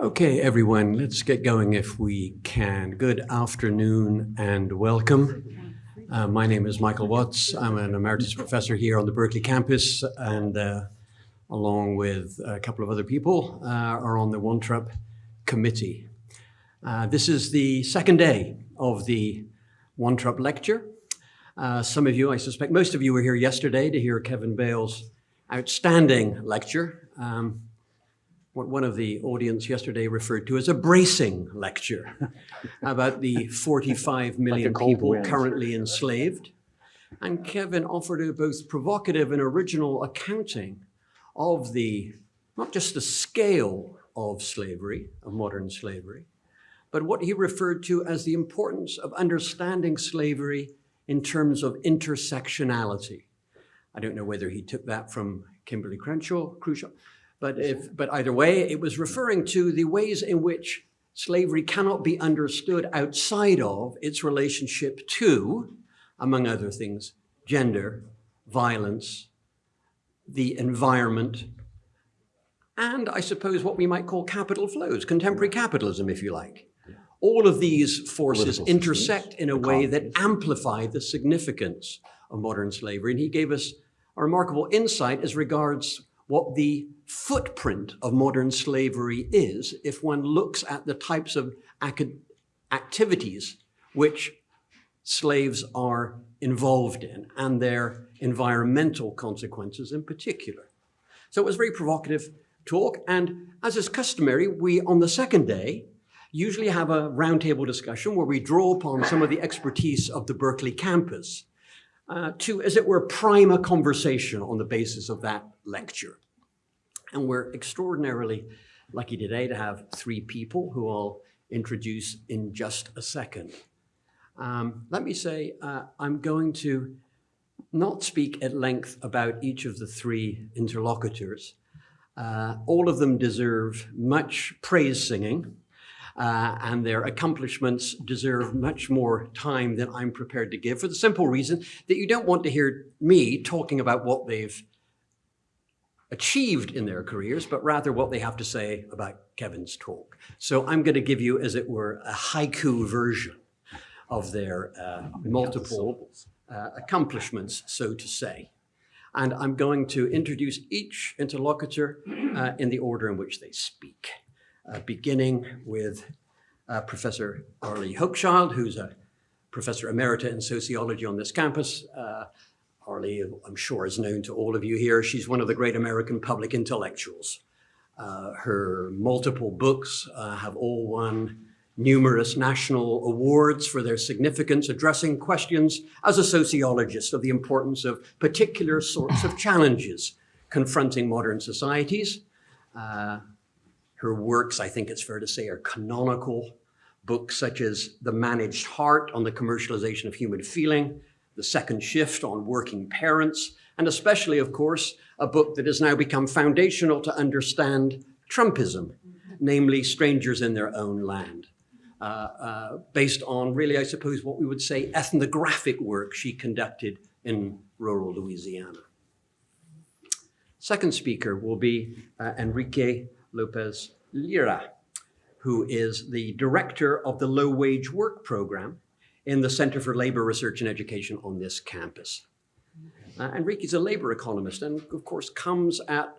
Okay, everyone, let's get going if we can. Good afternoon and welcome. Uh, my name is Michael Watts. I'm an emeritus professor here on the Berkeley campus and uh, along with a couple of other people uh, are on the OneTrup committee. Uh, this is the second day of the OneTrup lecture. Uh, some of you, I suspect most of you were here yesterday to hear Kevin Bales' outstanding lecture. Um, what one of the audience yesterday referred to as a bracing lecture about the 45 million like people wind. currently enslaved. And Kevin offered a both provocative and original accounting of the, not just the scale of slavery, of modern slavery, but what he referred to as the importance of understanding slavery in terms of intersectionality. I don't know whether he took that from Kimberlé Crenshaw, Crucial, but, if, but either way, it was referring to the ways in which slavery cannot be understood outside of its relationship to, among other things, gender, violence, the environment, and I suppose what we might call capital flows, contemporary capitalism, if you like. All of these forces Political intersect systems, in a way that amplify the significance of modern slavery. And he gave us a remarkable insight as regards what the footprint of modern slavery is if one looks at the types of activities which slaves are involved in and their environmental consequences in particular. So it was a very provocative talk. And as is customary, we, on the second day, usually have a roundtable discussion where we draw upon some of the expertise of the Berkeley campus uh, to, as it were, prime a conversation on the basis of that lecture. And we're extraordinarily lucky today to have three people who I'll introduce in just a second. Um, let me say, uh, I'm going to not speak at length about each of the three interlocutors. Uh, all of them deserve much praise singing, uh, and their accomplishments deserve much more time than I'm prepared to give for the simple reason that you don't want to hear me talking about what they've achieved in their careers, but rather what they have to say about Kevin's talk. So I'm going to give you, as it were, a haiku version of their uh, multiple uh, accomplishments, so to say. And I'm going to introduce each interlocutor uh, in the order in which they speak, uh, beginning with uh, Professor Arlie Hochschild, who's a professor emerita in sociology on this campus, uh, Arlie, I'm sure, is known to all of you here. She's one of the great American public intellectuals. Uh, her multiple books uh, have all won numerous national awards for their significance, addressing questions as a sociologist of the importance of particular sorts of challenges confronting modern societies. Uh, her works, I think it's fair to say, are canonical. Books such as The Managed Heart on the Commercialization of Human Feeling, the Second Shift on Working Parents, and especially, of course, a book that has now become foundational to understand Trumpism, namely Strangers in Their Own Land, uh, uh, based on really, I suppose, what we would say ethnographic work she conducted in rural Louisiana. Second speaker will be uh, Enrique Lopez Lira, who is the director of the Low Wage Work Program in the Center for Labor Research and Education on this campus. Uh, Enrique's a labor economist and of course comes at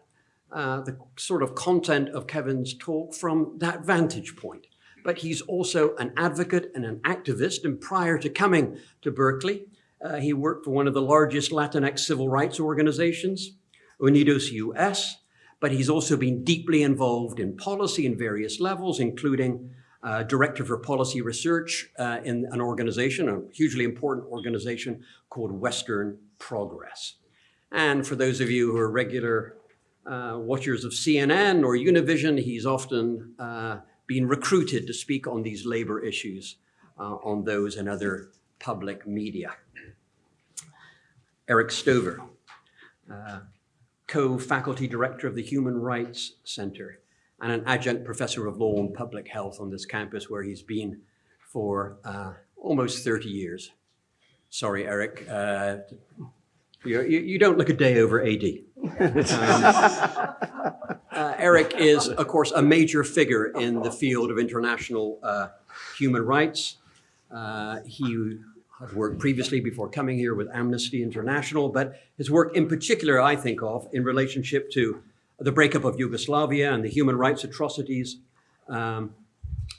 uh, the sort of content of Kevin's talk from that vantage point. But he's also an advocate and an activist and prior to coming to Berkeley, uh, he worked for one of the largest Latinx civil rights organizations, Unidos US, but he's also been deeply involved in policy in various levels, including uh, director for policy research uh, in an organization, a hugely important organization called Western Progress. And for those of you who are regular uh, watchers of CNN or Univision, he's often uh, been recruited to speak on these labor issues uh, on those and other public media. Eric Stover, uh, co-faculty director of the Human Rights Center and an adjunct professor of law and public health on this campus where he's been for uh, almost 30 years. Sorry, Eric. Uh, you, you, don't look a day over AD. um, uh, Eric is, of course, a major figure in the field of international uh, human rights. Uh, he had worked previously before coming here with Amnesty International, but his work in particular, I think of in relationship to the breakup of Yugoslavia and the human rights atrocities um,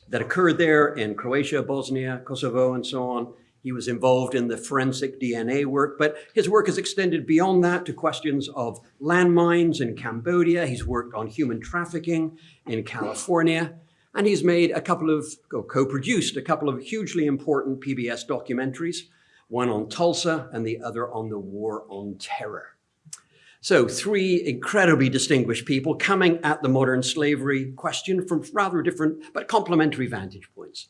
that occurred there in Croatia, Bosnia, Kosovo, and so on. He was involved in the forensic DNA work, but his work has extended beyond that to questions of landmines in Cambodia. He's worked on human trafficking in California, and he's made a couple of, co-produced a couple of hugely important PBS documentaries, one on Tulsa and the other on the war on terror. So three incredibly distinguished people coming at the modern slavery question from rather different but complementary vantage points.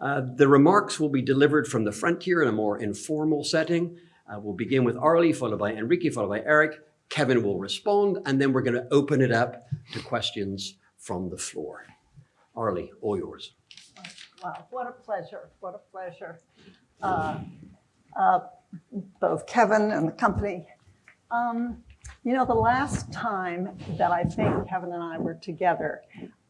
Uh, the remarks will be delivered from the frontier in a more informal setting. Uh, we'll begin with Arlie, followed by Enrique, followed by Eric. Kevin will respond, and then we're going to open it up to questions from the floor. Arlie, all yours. Wow, what a pleasure, what a pleasure. Uh, uh, both Kevin and the company. Um, you know, the last time that I think Kevin and I were together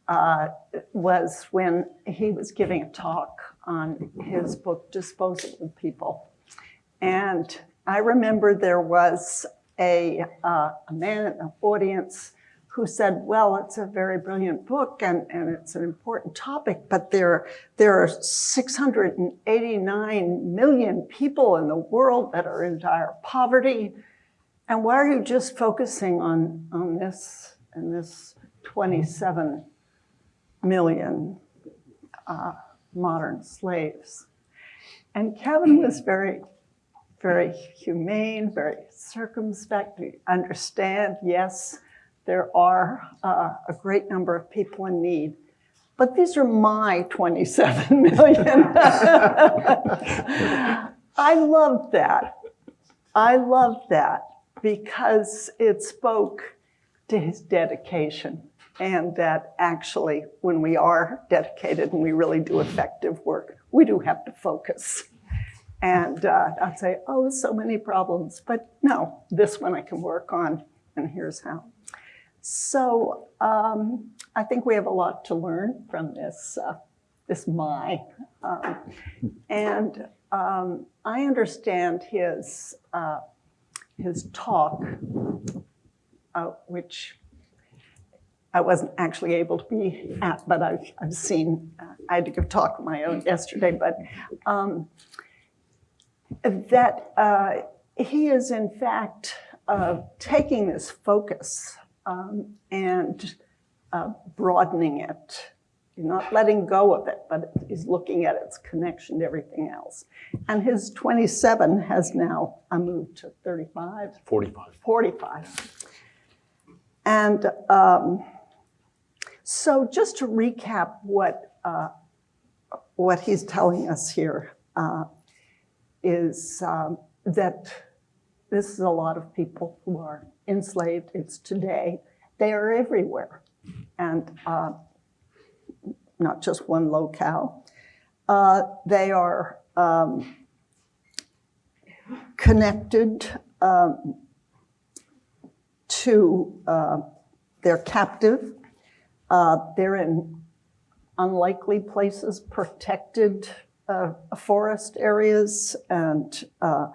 uh, was when he was giving a talk on his book, Disposable People. And I remember there was a, uh, a man in the audience who said, well, it's a very brilliant book and, and it's an important topic, but there, there are 689 million people in the world that are in dire poverty. And why are you just focusing on, on this and this 27 million uh, modern slaves? And Kevin was very, very humane, very circumspect. We understand, yes, there are uh, a great number of people in need, but these are my 27 million. I love that. I love that because it spoke to his dedication and that actually when we are dedicated and we really do effective work, we do have to focus. And uh, I'd say, oh, so many problems, but no, this one I can work on and here's how. So um, I think we have a lot to learn from this, uh, this my. Um, and um, I understand his, uh, his talk, uh, which I wasn't actually able to be at, but I've, I've seen, uh, I had to give talk of my own yesterday, but um, that uh, he is in fact uh, taking this focus um, and uh, broadening it. You're not letting go of it, but he's looking at its connection to everything else. And his 27 has now uh, moved to 35? 45. 45. And um, so just to recap what, uh, what he's telling us here uh, is um, that this is a lot of people who are enslaved. It's today. They are everywhere. And uh, not just one locale. Uh, they are um, connected um, to, uh, they're captive. Uh, they're in unlikely places, protected uh, forest areas, and uh,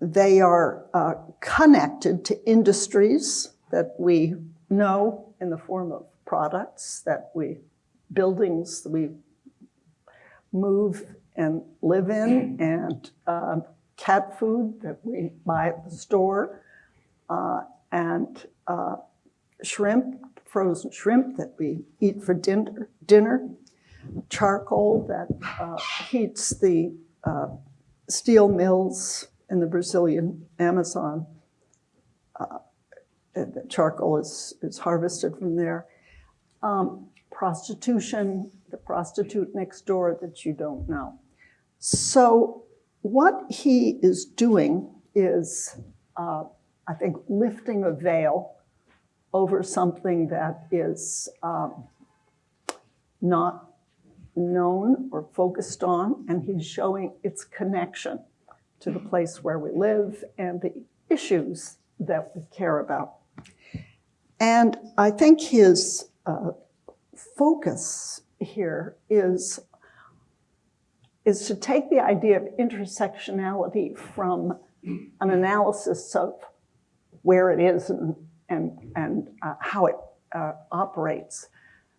they are uh, connected to industries that we know in the form of products that we, buildings that we move and live in, and um, cat food that we buy at the store, uh, and uh, shrimp, frozen shrimp that we eat for dinner, dinner charcoal that uh, heats the uh, steel mills in the Brazilian Amazon. Uh, charcoal is, is harvested from there. Um, prostitution, the prostitute next door that you don't know. So what he is doing is, uh, I think, lifting a veil over something that is um, not known or focused on, and he's showing its connection to the place where we live and the issues that we care about. And I think his uh, focus here is, is to take the idea of intersectionality from an analysis of where it is and, and, and uh, how it uh, operates,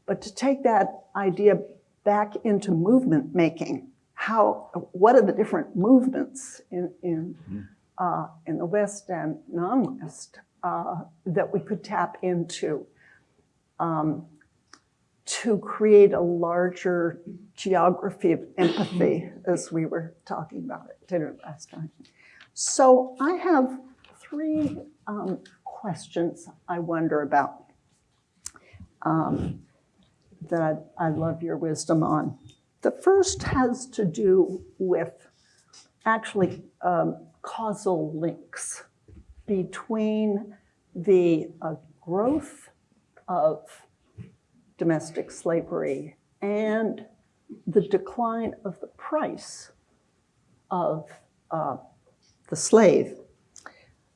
but to take that idea back into movement making. How, what are the different movements in, in, uh, in the West and non-West uh, that we could tap into um, to create a larger geography of empathy, as we were talking about at dinner last time. So I have three um, questions I wonder about um, that I'd, I'd love your wisdom on. The first has to do with actually um, causal links between the uh, growth of domestic slavery and the decline of the price of uh, the slave.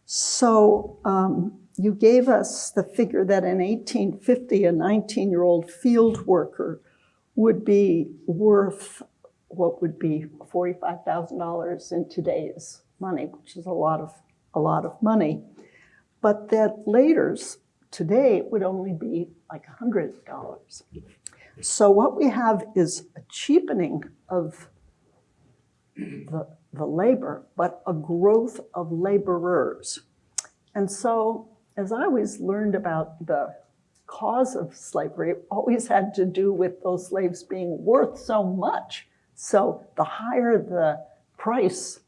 So um, you gave us the figure that in 1850, a 19-year-old field worker would be worth what would be $45,000 in today's money, which is a lot of, a lot of money. But that later, today, would only be like $100. So what we have is a cheapening of the, the labor, but a growth of laborers. And so as I always learned about the cause of slavery, always had to do with those slaves being worth so much. So the higher the price,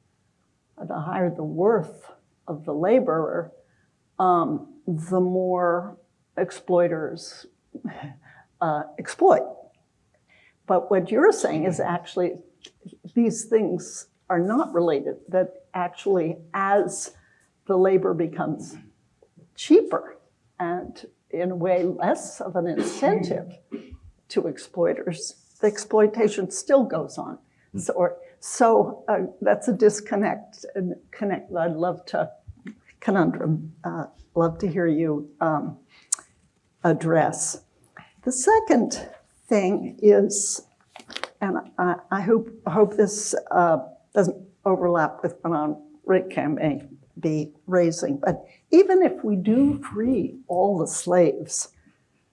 the higher the worth of the laborer, um, the more exploiters uh, exploit. But what you're saying is actually these things are not related, that actually as the labor becomes cheaper and in a way less of an incentive to exploiters, the exploitation still goes on. So, or, so uh, that's a disconnect and connect I'd love to, conundrum, uh, love to hear you um, address. The second thing is, and I, I hope, hope this uh, doesn't overlap with what on Rick may be raising, but even if we do free all the slaves,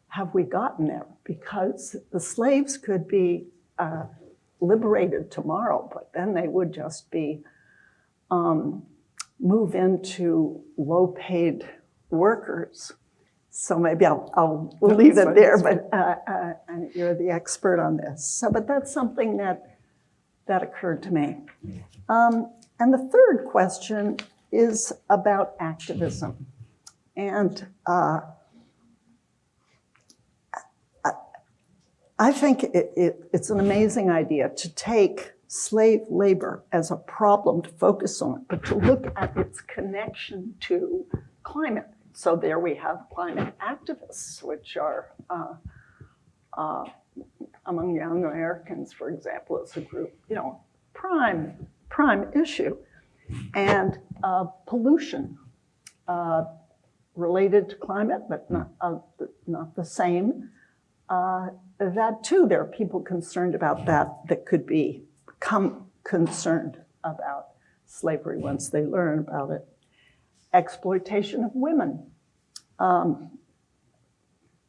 have we gotten there? Because the slaves could be uh, liberated tomorrow, but then they would just be um, move into low-paid workers. So maybe I'll, I'll No, leave it there, but uh, uh, you're the expert on this. So, but that's something that that occurred to me. Um, and the third question is about activism. And uh, I, think it, it, it's an amazing idea to take slave labor as a problem to focus on, but to look at its connection to climate. So there we have climate activists, which are uh, uh, among young Americans, for example, as a group, you know, prime, prime issue. And uh, pollution uh, related to climate, but not, uh, not the same. Uh, that too, there are people concerned about that that could be, become concerned about slavery once they learn about it. Exploitation of women. Um,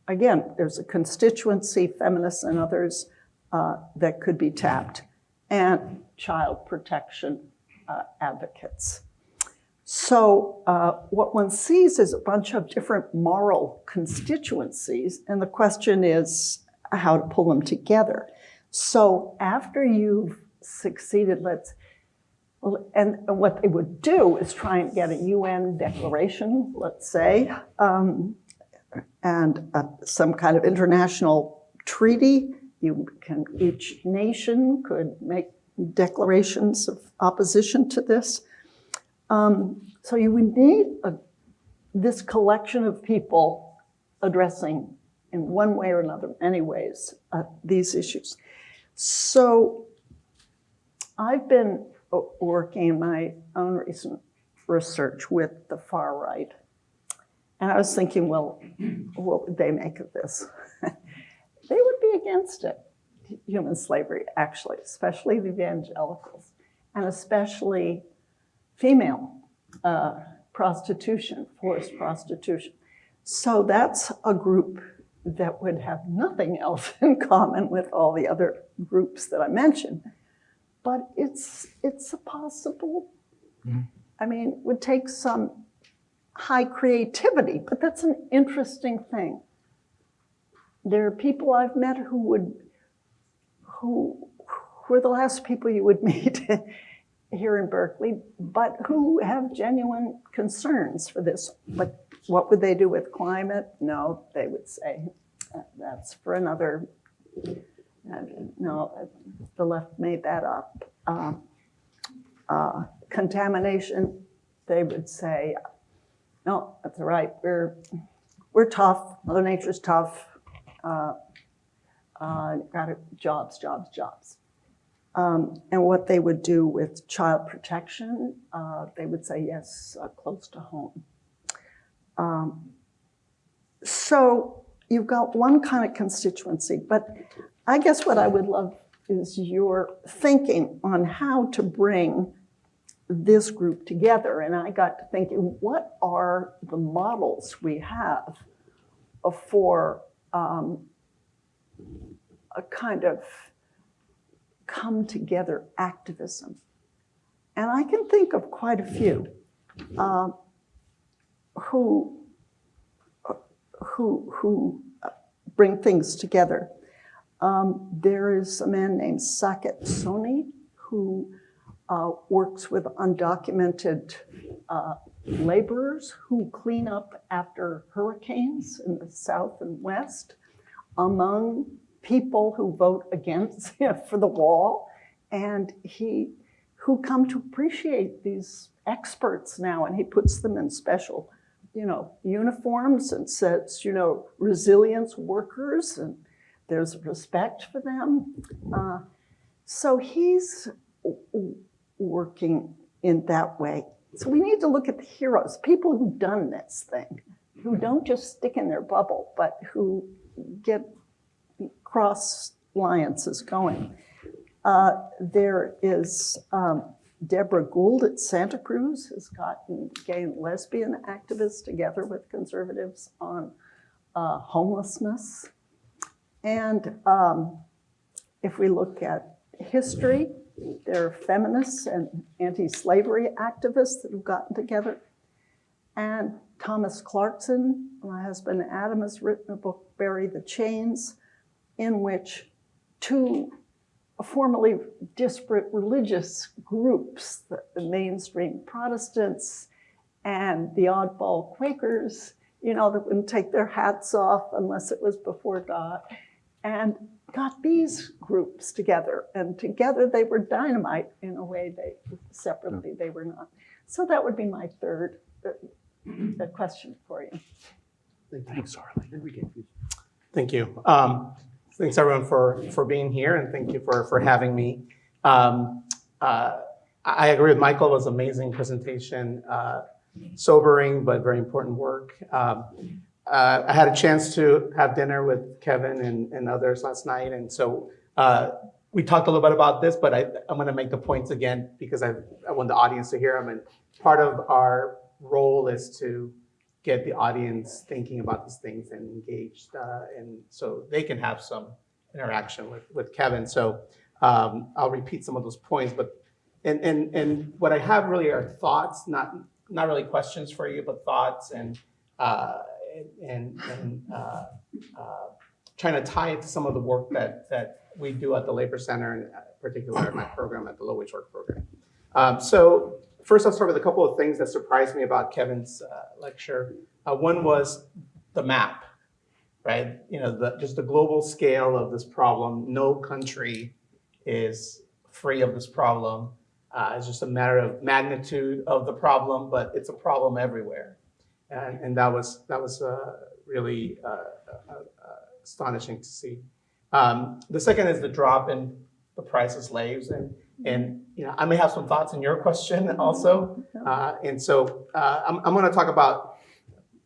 again, there's a constituency, feminists and others, uh, that could be tapped. And child protection uh, advocates. So uh, what one sees is a bunch of different moral constituencies, and the question is how to pull them together. So after you've succeeded, let's, and what they would do is try and get a UN declaration, let's say, um, and uh, some kind of international treaty. You can, each nation could make declarations of opposition to this. Um, so you would need a, this collection of people addressing in one way or another, many ways, uh, these issues. So I've been working in my own recent research with the far right. And I was thinking, well, what would they make of this? they would be against it, human slavery, actually, especially the evangelicals, and especially female uh, prostitution, forced prostitution. So that's a group that would have nothing else in common with all the other groups that I mentioned. But it's, it's a possible, I mean, it would take some high creativity, but that's an interesting thing. There are people I've met who would, who, are the last people you would meet here in Berkeley, but who have genuine concerns for this. But what would they do with climate? No, they would say, "Uh, that's for another, uh, no, the left made that up. Um, uh, Contamination, they would say, no, that's all right, we're, we're tough, Mother Nature's tough. Uh, uh, got jobs, jobs, jobs. Um, and what they would do with child protection, uh, they would say yes, uh, close to home. Um, so you've got one kind of constituency, but I guess what I would love is your thinking on how to bring this group together. And I got to thinking, what are the models we have for um, a kind of come together activism? And I can think of quite a few uh, who, who, who uh, bring things together. Um, there is a man named Saket Soni who uh, works with undocumented uh, laborers who clean up after hurricanes in the south and west among people who vote against for the wall and he who come to appreciate these experts now and he puts them in special you know uniforms and says you know resilience workers and there's respect for them uh, so he's working in that way. So we need to look at the heroes, people who've done this thing, who don't just stick in their bubble, but who get cross alliances going. Uh, there is um, Deborah Gould at Santa Cruz has gotten gay and lesbian activists together with conservatives on uh, homelessness. And um, if we look at history, there are feminists and anti-slavery activists that have gotten together. And Thomas Clarkson, my husband Adam, has written a book, Bury the Chains, in which two formerly disparate religious groups, the, the mainstream Protestants and the oddball Quakers, you know, that wouldn't take their hats off unless it was before God, and got these groups together. And together they were dynamite in a way they separately they were not. So that would be my third uh, uh, question for you. Thanks, Arlie. Thank you. Um, thanks everyone for, for being here and thank you for, for having me. Um, uh, I agree with Michael, it was an amazing presentation, uh, sobering but very important work. Um, uh, I had a chance to have dinner with Kevin and, and others last night, and so uh, we talked a little bit about this, but I, I'm going to make the points again because I, I want the audience to hear them. And part of our role is to get the audience thinking about these things and engaged, uh, and so they can have some interaction with, with Kevin. So um, I'll repeat some of those points, but and, and, and what I have really are thoughts, not, not really questions for you, but thoughts and uh, and, and uh, uh, trying to tie it to some of the work that, that we do at the Labor Center, and particularly my program at the Low Wage Work Program. Um, so first I'll start with a couple of things that surprised me about Kevin's uh, lecture. Uh, one was the map, right? You know, the, just the global scale of this problem. No country is free of this problem. Uh, it's just a matter of magnitude of the problem, but it's a problem everywhere and, and that was that was uh, really uh, uh, astonishing to see. Um, the second is the drop in the price of slaves, and and you know I may have some thoughts on your question also, uh, and so uh, I'm I'm going to talk about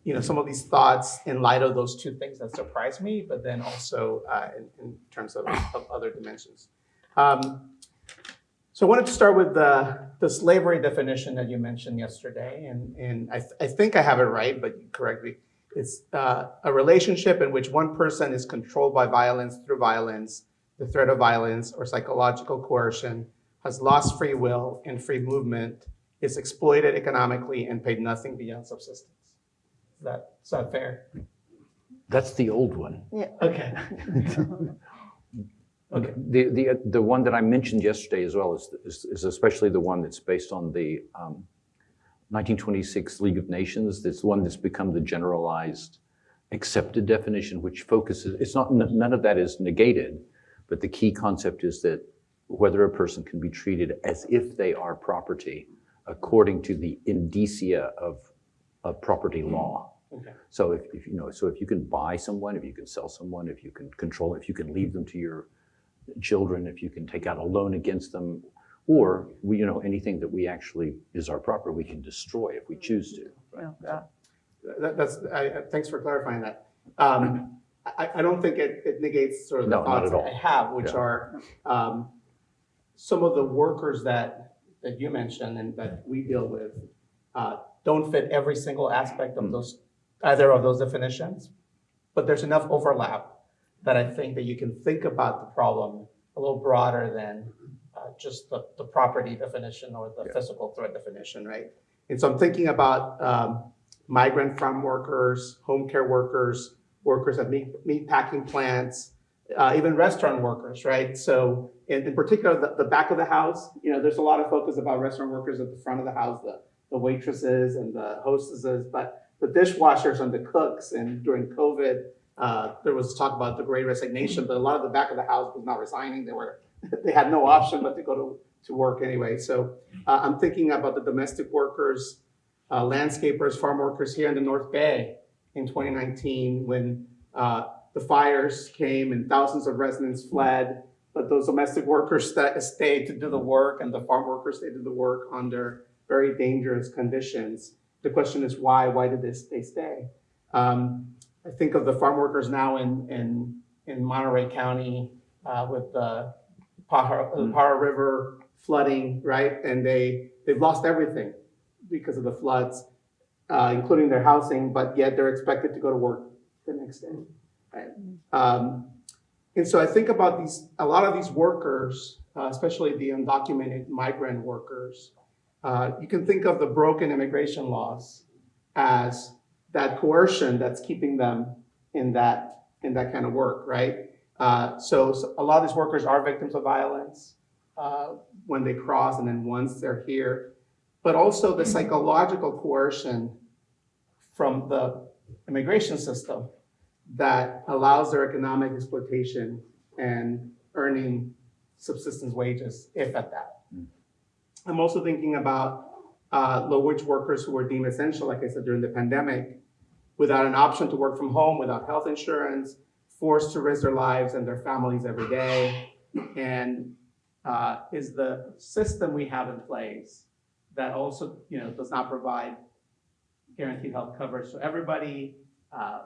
you know, some of these thoughts in light of those two things that surprised me, but then also uh, in, in terms of, of other dimensions. Um, so I wanted to start with the, the slavery definition that you mentioned yesterday, and, and I, th- I think I have it right, but correct me. It's uh, a relationship in which one person is controlled by violence through violence, the threat of violence, or psychological coercion, has lost free will and free movement, is exploited economically, and paid nothing beyond subsistence. Is that, is that fair? That's the old one. Yeah. Okay. Okay. The, the, the one that I mentioned yesterday as well is, is, is especially the one that's based on the um, 1926 League of Nations. That's the one that's become the generalized accepted definition, which focuses, it's not, none of that is negated, but the key concept is that whether a person can be treated as if they are property according to the indicia of, of property law. Okay. So if, if, you know, so if you can buy someone, if you can sell someone, if you can control, if you can leave them to your children, if you can take out a loan against them, or we, you know, anything that we actually is our property, we can destroy if we choose to. Yeah. That, that's, I, I- thanks for clarifying that. Um, I, I don't think it, it negates sort of the No, not thoughts at that all. I have, which Yeah. are, um, some of the workers that, that you mentioned and that we deal with, uh, don't fit every single aspect Hmm. of those, either of those definitions. But there's enough overlap that I think that you can think about the problem a little broader than, uh, just the, the property definition or the Yeah. physical threat definition, right? And so I'm thinking about, um, migrant farm workers, home care workers, workers at meat, meat packing plants, uh, even restaurant workers, right? So in, in particular, the, the back of the house, you know, there's a lot of focus about restaurant workers at the front of the house, the, the waitresses and the hostesses, but the dishwashers and the cooks, and during COVID, uh, there was talk about the great resignation, but a lot of the back of the house was not resigning. They were, they had no option but to go to, to work anyway. So uh, I'm thinking about the domestic workers, uh, landscapers, farm workers here in the North Bay in 2019 when uh, the fires came and thousands of residents fled. But those domestic workers sta stayed to do the work and the farm workers stayed to do the work under very dangerous conditions. The question is why? Why did this, they stay? Um, I think of the farm workers now in, in, in Monterey County uh, with the Pajaro, the Pajaro River flooding, right? And they, they've lost everything because of the floods, uh, including their housing, but yet they're expected to go to work the next day, right? Um, and so I think about these, a lot of these workers, uh, especially the undocumented migrant workers, uh, you can think of the broken immigration laws as that coercion that's keeping them in that, in that kind of work, right? Uh, so, so a lot of these workers are victims of violence uh, when they cross and then once they're here but also the psychological coercion from the immigration system that allows their economic exploitation and earning subsistence wages, if at that. I'm also thinking about uh, low-wage workers who were deemed essential, like I said, during the pandemic, without an option to work from home, without health insurance, forced to risk their lives and their families every day. And uh, is the system we have in place that also, you know, does not provide guaranteed health coverage. So everybody, uh,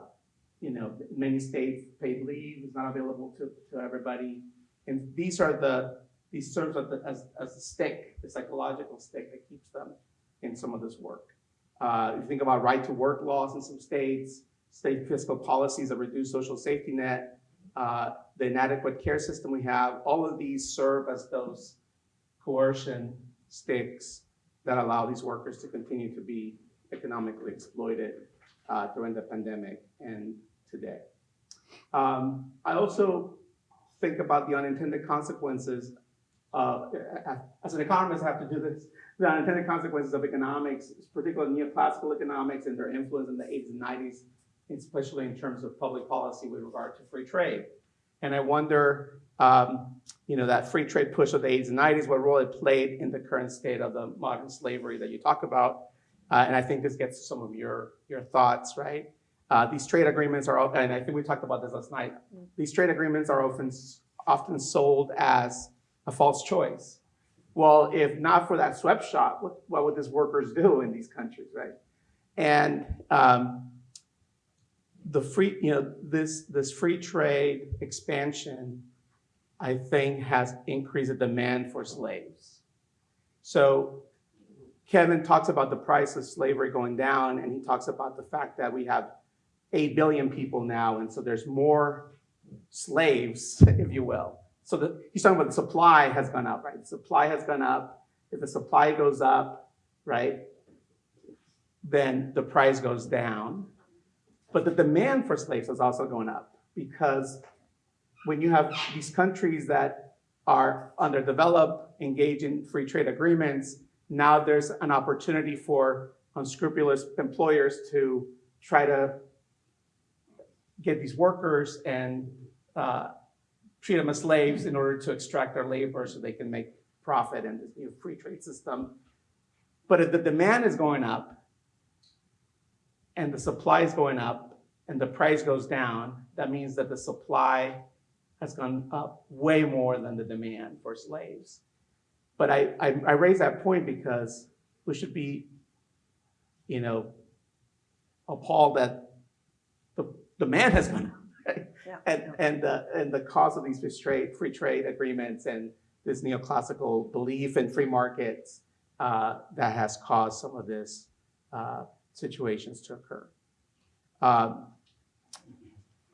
you know, many states paid leave is not available to, to everybody. And these are the, these serves as, the- as, as stick, the psychological stick that keeps them in some of this work. Uh, you think about right to work laws in some states, state fiscal policies that reduce social safety net, uh, the inadequate care system we have, all of these serve as those coercion sticks that allow these workers to continue to be economically exploited uh, during the pandemic and today. Um, I also think about the unintended consequences. As an economist, I have to do this. The unintended consequences of economics, particularly neoclassical economics and their influence in the 80s and 90s, especially in terms of public policy with regard to free trade. And I wonder, um, you know, that free trade push of the 80s and 90s, what role it played in the current state of the modern slavery that you talk about. Uh, and I think this gets to some of your, your thoughts, right? Uh, these trade agreements are, and I think we talked about this last night. These trade agreements are often, often sold as a false choice. Well, if not for that sweatshop, what, what would these workers do in these countries, right? And um, the free, you know, this, this free trade expansion, I think, has increased the demand for slaves. So Kevin talks about the price of slavery going down, and he talks about the fact that we have 8 billion people now, and so there's more slaves, if you will. So the, he's talking about the supply has gone up, right? The supply has gone up. If the supply goes up, right, then the price goes down. But the demand for slaves is also going up because when you have these countries that are underdeveloped, engage in free trade agreements, now there's an opportunity for unscrupulous employers to try to get these workers and uh, treat them as slaves in order to extract their labor so they can make profit in this new free trade system. But if the demand is going up and the supply is going up and the price goes down, that means that the supply has gone up way more than the demand for slaves. But I, I, I raise that point because we should be, you know, appalled that demand has gone up. Right? Yeah. And, and, the, and the cause of these free trade, free trade agreements and this neoclassical belief in free markets uh, that has caused some of this uh, situations to occur. Um,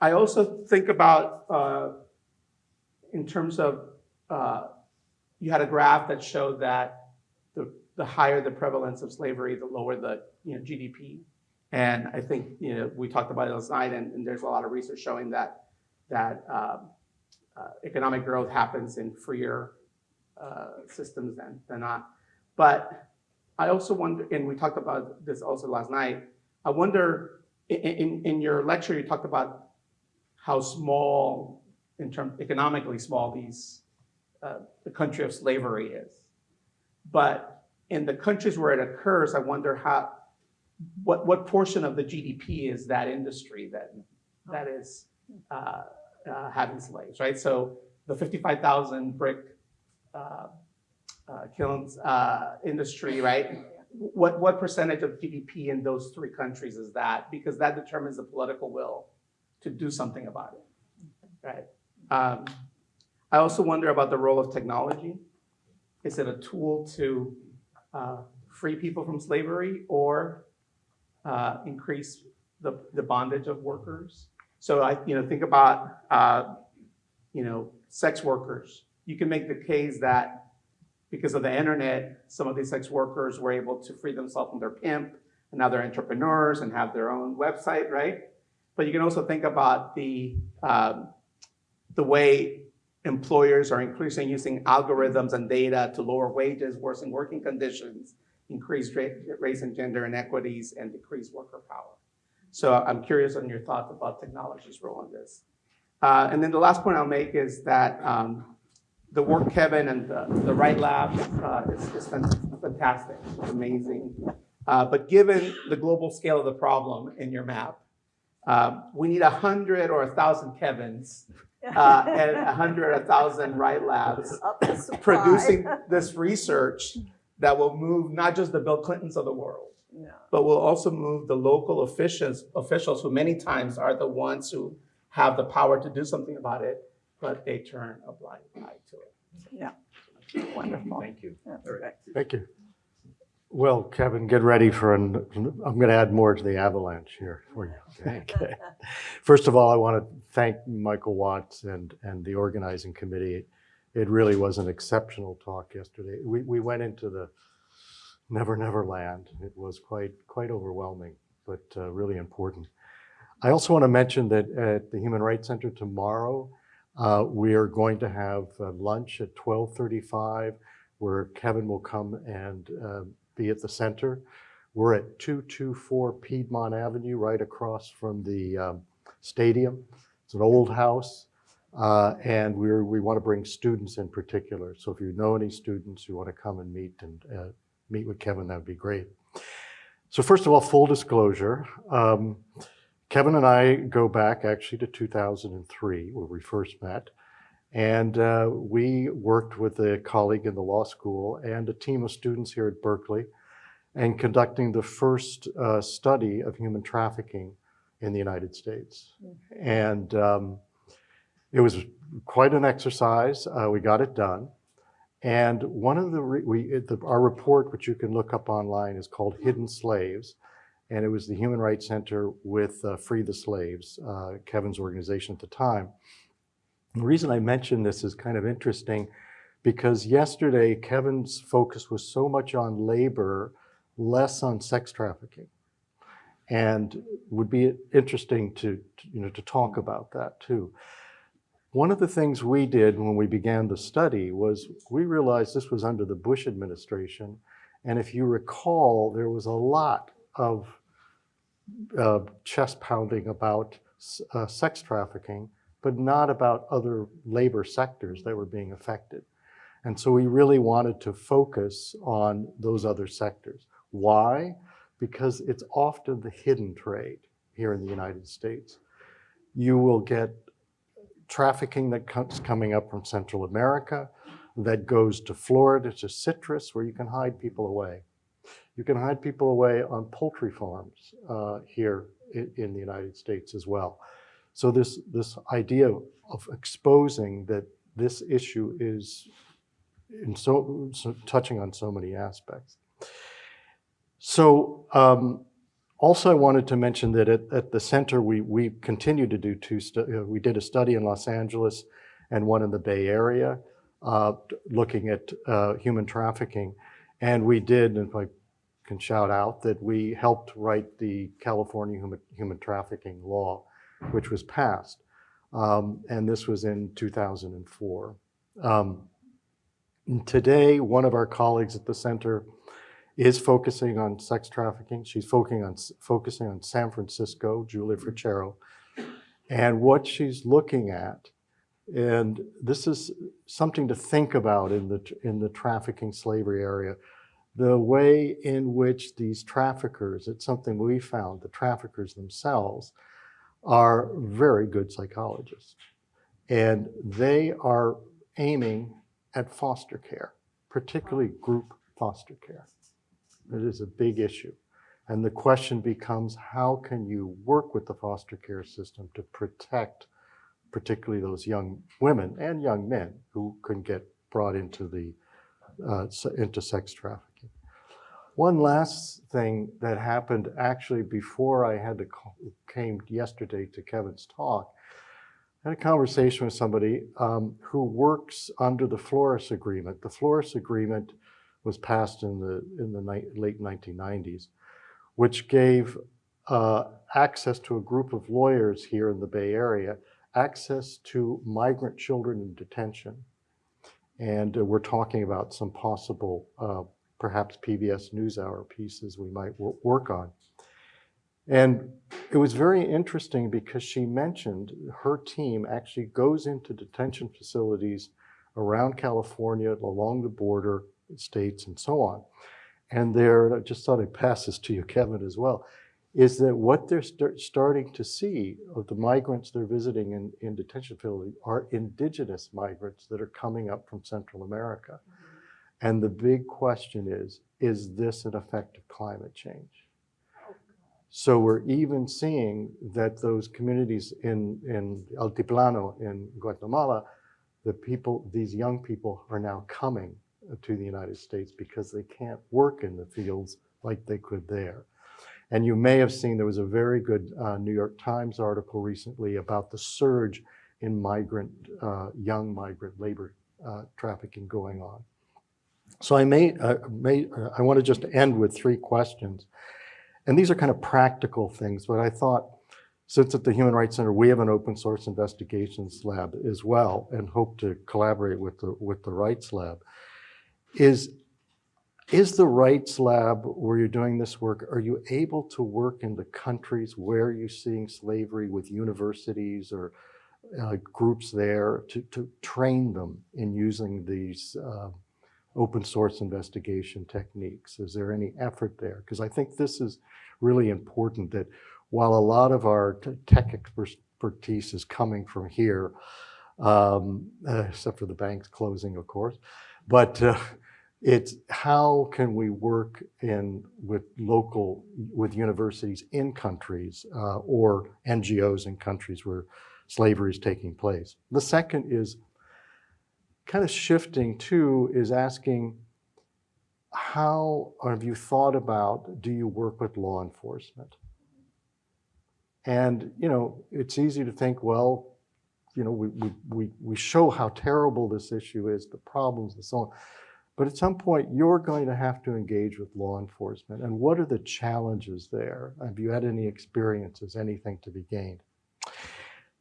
I also think about, uh, in terms of, uh, you had a graph that showed that the, the higher the prevalence of slavery, the lower the you know, GDP. And I think you know we talked about it last night, and, and there's a lot of research showing that that um, uh, economic growth happens in freer uh, systems than, than not. But I also wonder, and we talked about this also last night, I wonder, in, in, in your lecture, you talked about how small, in terms economically small, these uh, the country of slavery is. But in the countries where it occurs, I wonder how, what, what portion of the GDP is that industry that, that is uh, uh, having slaves, right? So the 55,000 brick uh, uh, kilns uh, industry, right? What, what percentage of GDP in those three countries is that? Because that determines the political will to do something about it, right? Um, I also wonder about the role of technology. Is it a tool to uh, free people from slavery or uh, increase the, the bondage of workers? So I, you know, think about, uh, you know, sex workers. You can make the case that because of the internet, some of these sex workers were able to free themselves from their pimp, and now they're entrepreneurs and have their own website, right? But you can also think about the um, the way employers are increasingly using algorithms and data to lower wages, worsen working conditions, increase race and gender inequities, and decrease worker power. So I'm curious on your thoughts about technology's role in this. Uh, and then the last point I'll make is that um, the work Kevin and the, the Rights Lab uh, is, is fantastic, it's amazing. Uh, but given the global scale of the problem in your map, uh, we need a hundred or a thousand Kevins uh, and a hundred, a thousand Rights Labs Up the supply. producing this research that will move not just the Bill Clintons of the world, No. but will also move the local officials, officials who many times are the ones who have the power to do something about it, but they turn a blind eye to it. Yeah, Wonderful. Thank you. That's. Thank you. Well, Kevin, get ready for an, I'm going to add more to the avalanche here for you. Okay. First of all, I want to thank Michael Watts and, and the organizing committee. It really was an exceptional talk yesterday. We, we went into the never, never land. It was quite, quite overwhelming, but uh, really important. I also want to mention that at the Human Rights Center tomorrow, uh, we are going to have uh, lunch at 1235 where Kevin will come and uh, be at the center. We're at 224 Piedmont Avenue, right across from the um, stadium. It's an old house. Uh, and we're, we want to bring students in particular. So if you know any students who want to come and meet and uh, meet with Kevin, that would be great. So first of all, full disclosure. Um, Kevin and I go back actually to 2003 where we first met. And uh, we worked with a colleague in the law school and a team of students here at Berkeley and conducting the first uh, study of human trafficking in the United States. And um, it was quite an exercise. Uh, we got it done. And one of the, we, the, our report, which you can look up online, is called Hidden Slaves. And it was the Human Rights Center with uh, Free the Slaves, uh, Kevin's organization at the time. The reason I mention this is kind of interesting because yesterday Kevin's focus was so much on labor, less on sex trafficking. And would be interesting to, to, you know, to talk about that too. One of the things we did when we began the study was we realized this was under the Bush administration. And if you recall, there was a lot of uh, chest pounding about uh, sex trafficking, but not about other labor sectors that were being affected. And so we really wanted to focus on those other sectors. Why? Because it's often the hidden trade here in the United States. You will get trafficking that comes coming up from Central America that goes to Florida to citrus, where you can hide people away. You can hide people away on poultry farms uh, here in, in the United States as well. So this, this idea of exposing that this issue is in so, so touching on so many aspects. So um, also I wanted to mention that at, at the center, we, we continue to do two, uh, we did a study in Los Angeles and one in the Bay Area, uh, looking at uh, human trafficking. And we did, and if I can shout out, that we helped write the California human, human trafficking law, which was passed. Um, and this was in 2004. Um, today, one of our colleagues at the center is focusing on sex trafficking. She's focusing on, focusing on San Francisco, Julia mm-hmm. Fricero. And what she's looking at, and this is something to think about in the, in the trafficking slavery area, the way in which these traffickers, it's something we found, the traffickers themselves are very good psychologists. And they are aiming at foster care, particularly group foster care. It is a big issue. And the question becomes, how can you work with the foster care system to protect particularly those young women and young men who can get brought into the uh, into sex trafficking. One last thing that happened actually before I had to call, came yesterday to Kevin's talk, I had a conversation with somebody um, who works under the Flores Agreement. The Flores Agreement was passed in the in the late 1990s, which gave uh, access to a group of lawyers here in the Bay Area, access to migrant children in detention. And uh, we're talking about some possible, uh, perhaps PBS NewsHour pieces we might work on. And it was very interesting because she mentioned her team actually goes into detention facilities around California, along the border states, and so on. And there, I just thought I'd pass this to you, Kevin, as well, is that what they're start, starting to see of the migrants they're visiting in, in detention facilities are indigenous migrants that are coming up from Central America. Mm-hmm. And the big question is, is this an effect of climate change? Oh, so we're even seeing that those communities in, in Altiplano in Guatemala, the people, these young people are now coming to the United States because they can't work in the fields like they could there. And you may have seen there was a very good uh, New York Times article recently about the surge in migrant, uh, young migrant labor uh, trafficking going on. So I may, uh, may uh, I want to just end with three questions. And these are kind of practical things, but I thought since at the Human Rights Center, we have an open source investigations lab as well and hope to collaborate with the, with the Rights Lab. Is, is the Rights Lab, where you're doing this work, are you able to work in the countries where you're seeing slavery with universities or uh, groups there to, to train them in using these uh, open source investigation techniques? Is there any effort there? Because I think this is really important that while a lot of our tech expertise is coming from here, um, uh, except for the banks closing, of course, but uh, it's how can we work in with local, with universities in countries uh, or NGOs in countries where slavery is taking place. The second is kind of shifting to is asking how have you thought about do you work with law enforcement? And, you know, it's easy to think, well, you know, we, we, we, we show how terrible this issue is, the problems and so on. But at some point, you're going to have to engage with law enforcement. And what are the challenges there? Have you had any experiences, anything to be gained?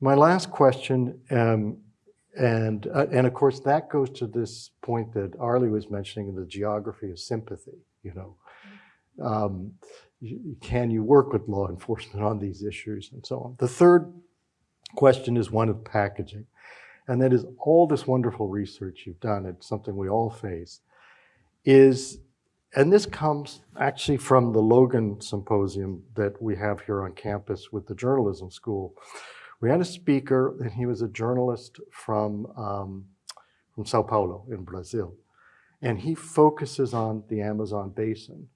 My last question, um, and, uh, and of course, that goes to this point that Arlie was mentioning, in the geography of sympathy, you know. Um, can you work with law enforcement on these issues and so on? The third question is one of packaging. And that is all this wonderful research you've done, it's something we all face, is, and this comes actually from the Logan Symposium that we have here on campus with the journalism school. We had a speaker, and he was a journalist from, um, from Sao Paulo in Brazil. And he focuses on the Amazon basin.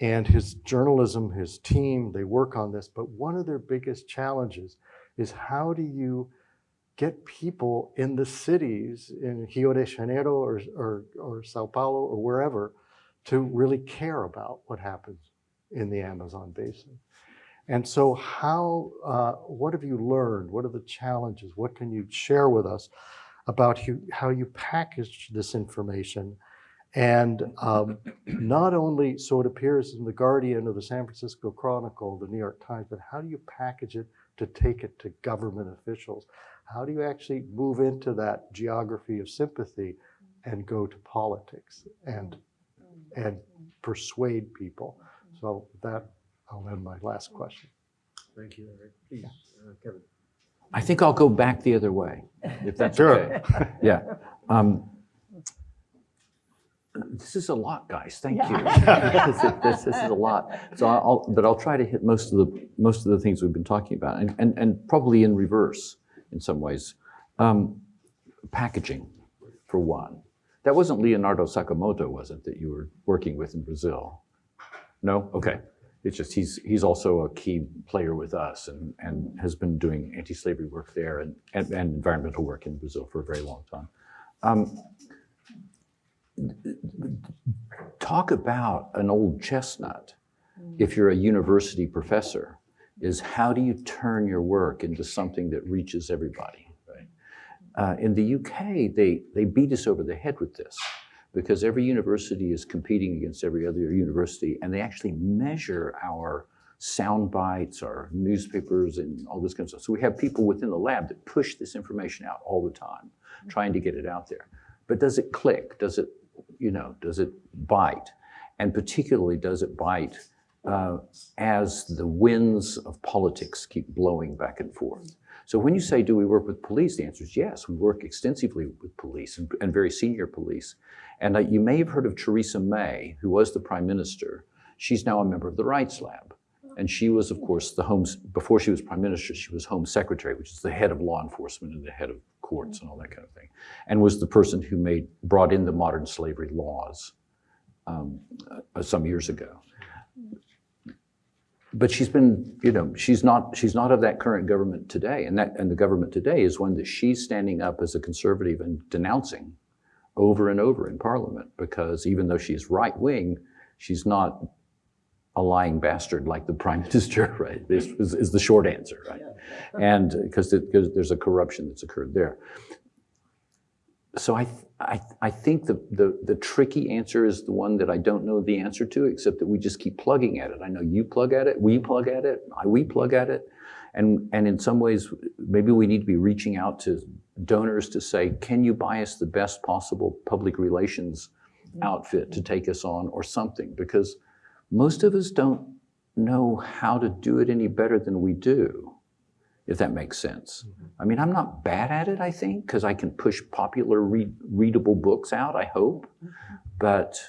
And his journalism, his team, they work on this. But one of their biggest challenges is how do you get people in the cities in Rio de Janeiro or, or, or Sao Paulo or wherever to really care about what happens in the Amazon basin. And so how, uh, what have you learned? What are the challenges? What can you share with us about how you package this information? And um, not only so it appears in the Guardian or the San Francisco Chronicle, the New York Times, but how do you package it to take it to government officials? How do you actually move into that geography of sympathy and go to politics and, and persuade people? So with that, I'll end my last question. Thank you, Eric. Please, uh, Kevin. I think I'll go back the other way, if that's Sure. okay. Yeah. Um, This is a lot, guys. Thank you. This is- This this is a lot. So I'll, but I'll try to hit most of the, most of the things we've been talking about and, and, and probably in reverse in some ways. Um, Packaging, for one. That wasn't Leonardo Sakamoto, was it, that you were working with in Brazil? No? Okay. It's just he's, he's also a key player with us and, and has been doing anti-slavery work there and, and, and environmental work in Brazil for a very long time. Um, talk about an old chestnut if you're a university professor is how do you turn your work into something that reaches everybody right? Uh, in the uk they, they beat us over the head with this because every university is competing against every other university and they actually measure our sound bites our newspapers and all this kind of stuff. So we have people within the lab that push this information out all the time trying to get it out there. But does it click? Does it you know, does it bite? And particularly, does it bite uh, as the winds of politics keep blowing back and forth? So when you say, do we work with police? The answer is yes. We work extensively with police and, and very senior police. And uh, you may have heard of Theresa May, who was the prime minister. She's now a member of the Rights Lab. And she was, of course, the home, before she was prime minister, she was home secretary, which is the head of law enforcement and the head of courts and all that kind of thing, and was the person who made, brought in the modern slavery laws um, uh, some years ago. But she's been, you know, she's not, she's not of that current government today. And that, and the government today is one that she's standing up as a conservative and denouncing over and over in parliament because even though she's right wing, she's not a lying bastard like the prime minister, right? This is, is the short answer, right? And because there's a corruption that's occurred there. So I, I, I think the, the, the tricky answer is the one that I don't know the answer to, except that we just keep plugging at it. I know you plug at it, we plug at it, I, we plug at it. And, and in some ways, maybe we need to be reaching out to donors to say, can you buy us the best possible public relations mm-hmm. outfit to mm-hmm. take us on or something? Because most of us don't know how to do it any better than we do, if that makes sense. I mean, I'm not bad at it, I think, because I can push popular read, readable books out, I hope. But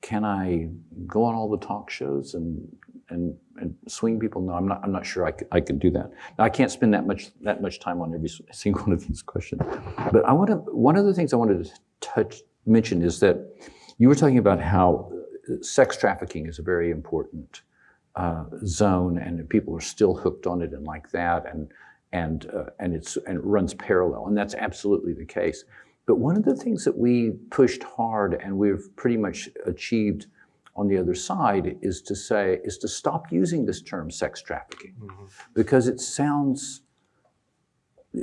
can I go on all the talk shows and, and, and swing people? No, I'm not, I'm not sure I can, I can do that. Now, I can't spend that much, that much time on every single one of these questions. But I want to, one of the things I wanted to touch, mention is that you were talking about how uh, sex trafficking is a very important uh, zone, and people are still hooked on it and like that, and and uh, and it's and it runs parallel, and that's absolutely the case. But one of the things that we pushed hard, and we've pretty much achieved on the other side, is to say is to stop using this term sex trafficking because it sounds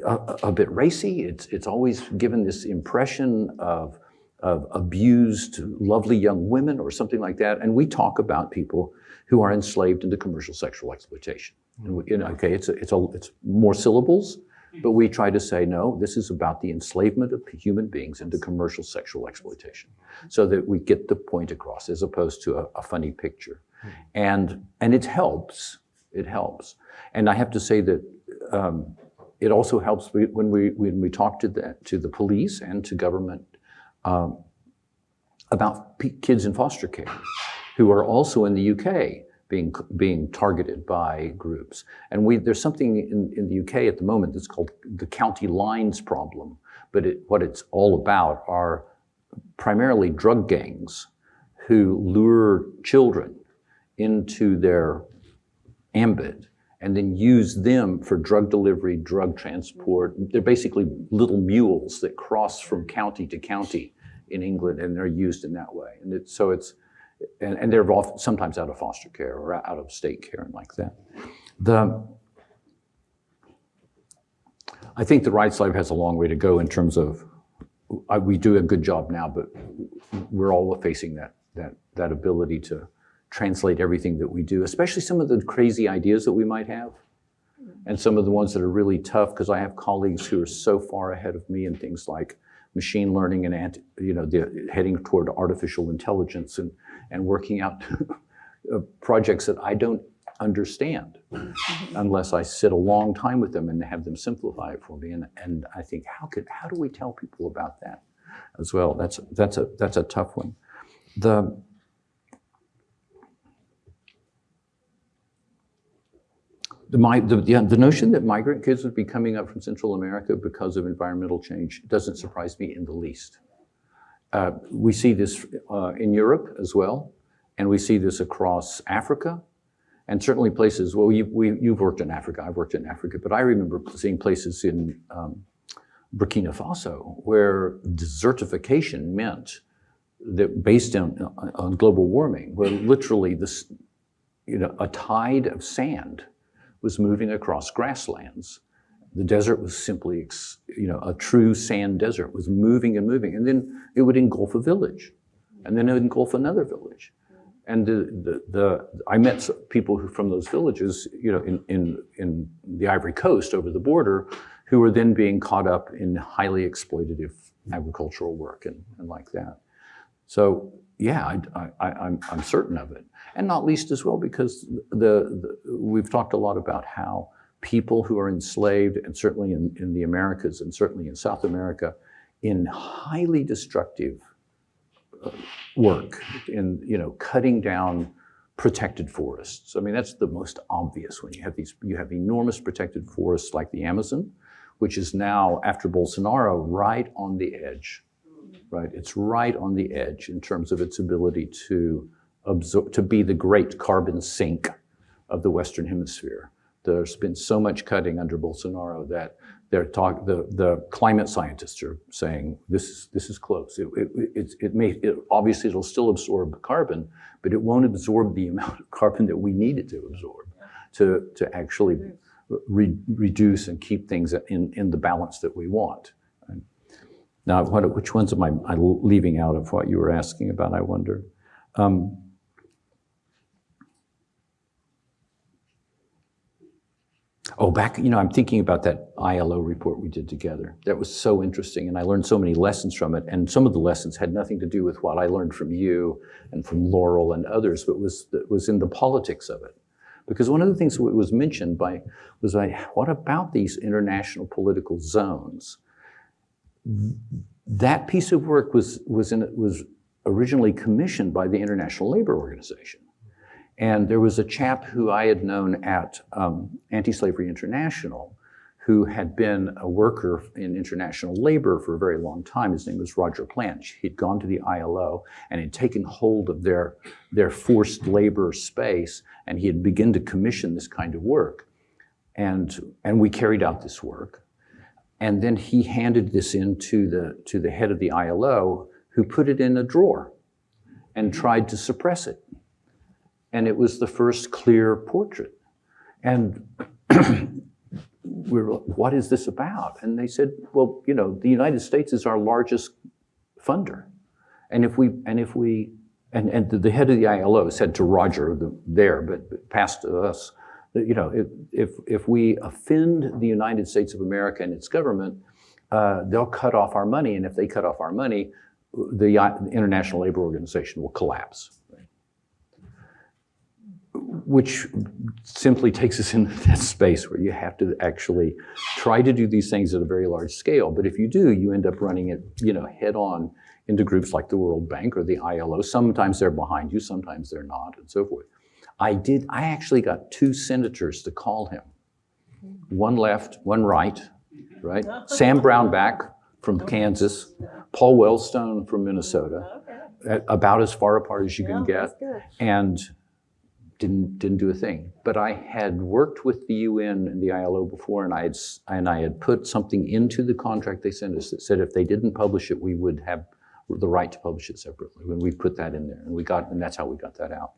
a, a bit racy. It's, it's always given this impression of, of abused, lovely young women or something like that. And we talk about people who are enslaved into commercial sexual exploitation. And we, you know, okay, it's, a, it's, a, it's more syllables, but we try to say, no, this is about the enslavement of human beings into commercial sexual exploitation so that we get the point across as opposed to a, a funny picture. And, and it helps, it helps. And I have to say that um, it also helps when we, when we talk to the, to the police and to government um, about p- kids in foster care who are also in the UK being, being targeted by groups. And we, there's something in, in the UK at the moment that's called the county lines problem. But it, what it's all about are primarily drug gangs who lure children into their ambit and then use them for drug delivery, drug transport. They're basically little mules that cross from county to county in England, and they're used in that way. And it, so it's, and, and they're sometimes out of foster care or out of state care and like that. The, I think the rights lab has a long way to go in terms of, I, we do a good job now, but we're all facing that, that, that ability to translate everything that we do, especially some of the crazy ideas that we might have. And some of the ones that are really tough, because I have colleagues who are so far ahead of me in things like machine learning and, you know, the, heading toward artificial intelligence and, and working out uh, projects that I don't understand unless I sit a long time with them and have them simplify it for me. And, and I think, how could, how do we tell people about that as well? That's, that's a, that's a tough one. The, The, mi- the, yeah, the notion that migrant kids would be coming up from Central America because of environmental change doesn't surprise me in the least. Uh, we see this uh, in Europe as well, and we see this across Africa, and certainly places. Well, you, you've worked in Africa, I've worked in Africa, but I remember seeing places in um, Burkina Faso where desertification meant that based on, on global warming, where literally this, you know, a tide of sand was moving across grasslands. The desert was simply, you know, a true sand desert was moving and moving, and then it would engulf a village, and then it would engulf another village. And the, the, the I met people who, from those villages, you know, in, in, in the Ivory Coast over the border, who were then being caught up in highly exploitative agricultural work and, and like that. So yeah, I, I, I'm, I'm certain of it. And not least as well because the, the, we've talked a lot about how people who are enslaved, and certainly in, in the Americas and certainly in South America, in highly destructive uh, work, in you know cutting down protected forests. I mean that's the most obvious when you have these you have enormous protected forests like the Amazon, which is now after Bolsonaro right on the edge right? It's right on the edge in terms of its ability to absorb, to be the great carbon sink of the Western Hemisphere. There's been so much cutting under Bolsonaro that they're talk, the, the climate scientists are saying this is, this is close. It, it, it, it may, it, obviously it'll still absorb carbon, but it won't absorb the amount of carbon that we need it to absorb to, to actually re, reduce and keep things in, in the balance that we want. Now, what, which ones am I, I leaving out of what you were asking about, I wonder? Um, oh, back, you know, I'm thinking about that ILO report we did together. That was so interesting, and I learned so many lessons from it. And some of the lessons had nothing to do with what I learned from you and from Laurel and others, but was, was in the politics of it. Because one of the things that was mentioned by was like, what about these international political zones? that piece of work was, was, in, was originally commissioned by the International Labor Organization. And there was a chap who I had known at um, Anti Slavery International who had been a worker in international labor for a very long time. His name was Roger Plant. He'd gone to the ILO and had taken hold of their, their forced labor space, and he had begun to commission this kind of work. And, and we carried out this work. And then he handed this in to the, to the head of the ILO, who put it in a drawer and tried to suppress it. And it was the first clear portrait. And we were like, what is this about? And they said, well, you know, the United States is our largest funder. And if we, and if we, and, and the head of the ILO said to Roger the, there, but passed to us, you know, if, if, if we offend the United States of America and its government, uh, they'll cut off our money. And if they cut off our money, the International Labor Organization will collapse. Which simply takes us into that space where you have to actually try to do these things at a very large scale. But if you do, you end up running it, you know, head on into groups like the World Bank or the ILO. Sometimes they're behind you, sometimes they're not, and so forth. I did, I actually got two senators to call him. One left, one right, right? Sam Brownback from Kansas, Paul Wellstone from Minnesota, about as far apart as you can get, and didn't didn't do a thing. But I had worked with the UN and the ILO before, and I had and I had put something into the contract they sent us that said if they didn't publish it, we would have the right to publish it separately. When we put that in there, and we got, and that's how we got that out.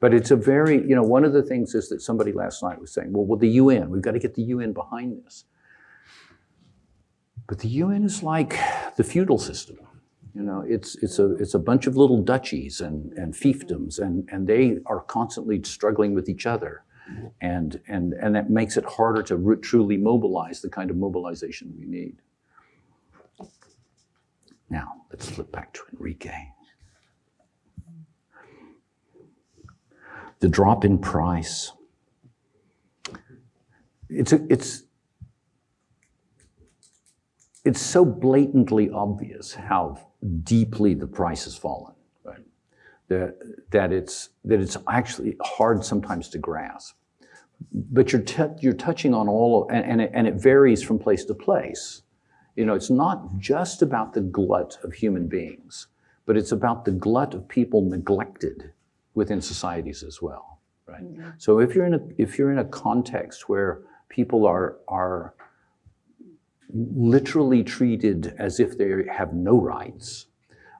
But it's a very, you know, one of the things is that somebody last night was saying, well, well, the UN, we've got to get the UN behind this. But the UN is like the feudal system. You know, it's, it's, a, it's a bunch of little duchies and, and fiefdoms, and, and they are constantly struggling with each other. And, and, and that makes it harder to truly mobilize the kind of mobilization we need. Now, let's flip back to Enrique. The drop in price. It's, a, it's, it's so blatantly obvious how deeply the price has fallen, right? That, that, it's, that it's actually hard sometimes to grasp. But you're, you're touching on all, of, and, and, it, and it varies from place to place. You know, it's not just about the glut of human beings, but it's about the glut of people neglected within societies as well, right? Mm-hmm. So if you're in a, if you're in a context where people are, are literally treated as if they have no rights.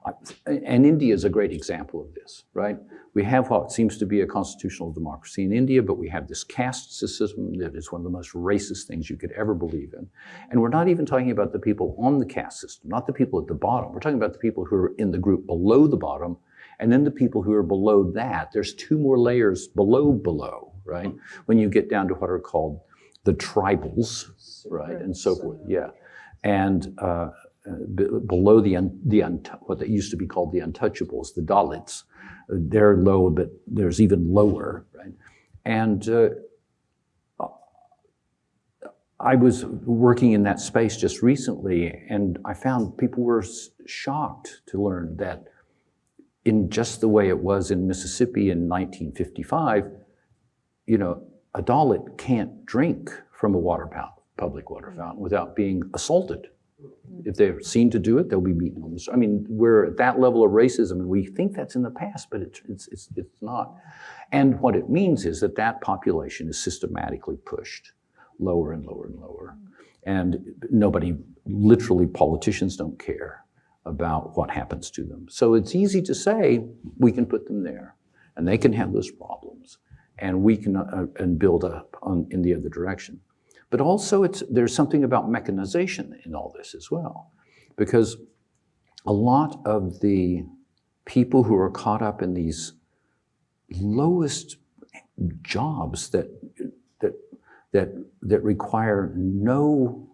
Uh, And India is a great example of this, right? We have what seems to be a constitutional democracy in India, but we have this caste system that is one of the most racist things you could ever believe in. And we're not even talking about the people on the caste system, not the people at the bottom. We're talking about the people who are in the group below the bottom, and then the people who are below that. There's two more layers below below, right? When you get down to what are called the tribals, right, and so forth. Yeah, and uh, uh, b- below the un- the un- what they used to be called the untouchables, the Dalits, uh, they're low, but there's even lower, right? And uh, I was working in that space just recently, and I found people were shocked to learn that in just the way it was in Mississippi in 1955, you know, a Dalit can't drink from a water public water fountain without being assaulted. If they're seen to do it, they'll be beaten on the street. I mean, we're at that level of racism, and we think that's in the past, but it's, it's, it's, it's not. And what it means is that that population is systematically pushed lower and lower and lower. And nobody, literally, politicians don't care about what happens to them. So it's easy to say we can put them there, and they can have those problems, and we can uh, and build up on, in the other direction. But also, it's, there's something about mechanization in all this as well, because a lot of the people who are caught up in these lowest jobs that that that that require no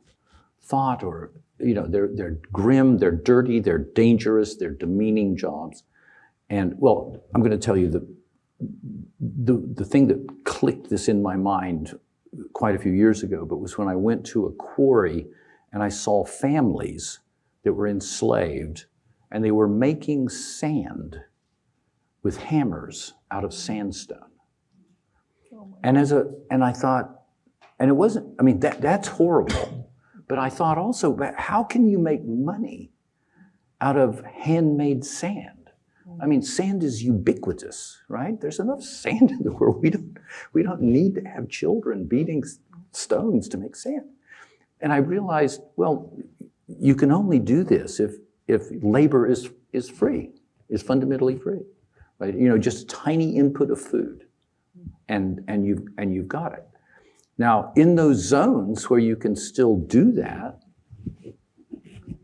thought or you know they're they're grim, they're dirty, they're dangerous, they're demeaning jobs, and well, I'm going to tell you the the the thing that clicked this in my mind quite a few years ago, but was when I went to a quarry and I saw families that were enslaved and they were making sand with hammers out of sandstone. And as a and I thought, And it wasn't, I mean, that, that's horrible. But I thought also, how can you make money out of handmade sand? I mean, sand is ubiquitous, right? There's enough sand in the world. We don't, we don't need to have children beating stones to make sand. And I realized, well, you can only do this if, if labor is, is free, is fundamentally free, right? You know, just a tiny input of food and, and, you've, and you've got it. Now, in those zones where you can still do that,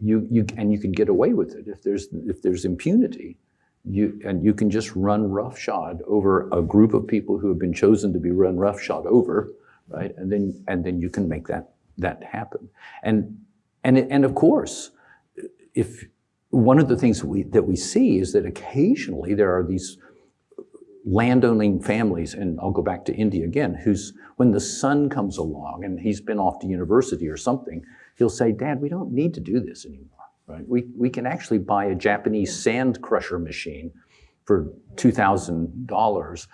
you, you, and you can get away with it if there's, if there's impunity, you, and you can just run roughshod over a group of people who have been chosen to be run roughshod over, right? And then, and then you can make that, that happen. And, and, and of course, if one of the things we, that we see is that occasionally there are these landowning families, and I'll go back to India again, who's, when the son comes along and he's been off to university or something, he'll say, Dad, we don't need to do this anymore, right? We, we can actually buy a Japanese sand crusher machine for $2,000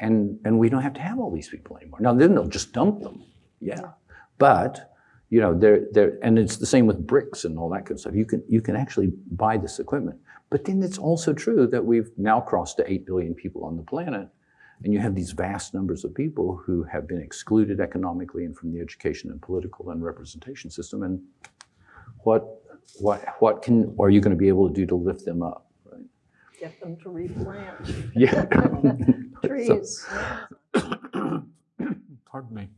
and, and we don't have to have all these people anymore. Now, then they'll just dump them, yeah. But, you know, they're, they're, and it's the same with bricks and all that kind of stuff. You can, you can actually buy this equipment. But then it's also true that we've now crossed to 8 billion people on the planet, and you have these vast numbers of people who have been excluded economically and from the education and political and representation system. And what, what, what can, are you going to be able to do to lift them up? Right? Get them to replant Yeah. trees. Pardon me.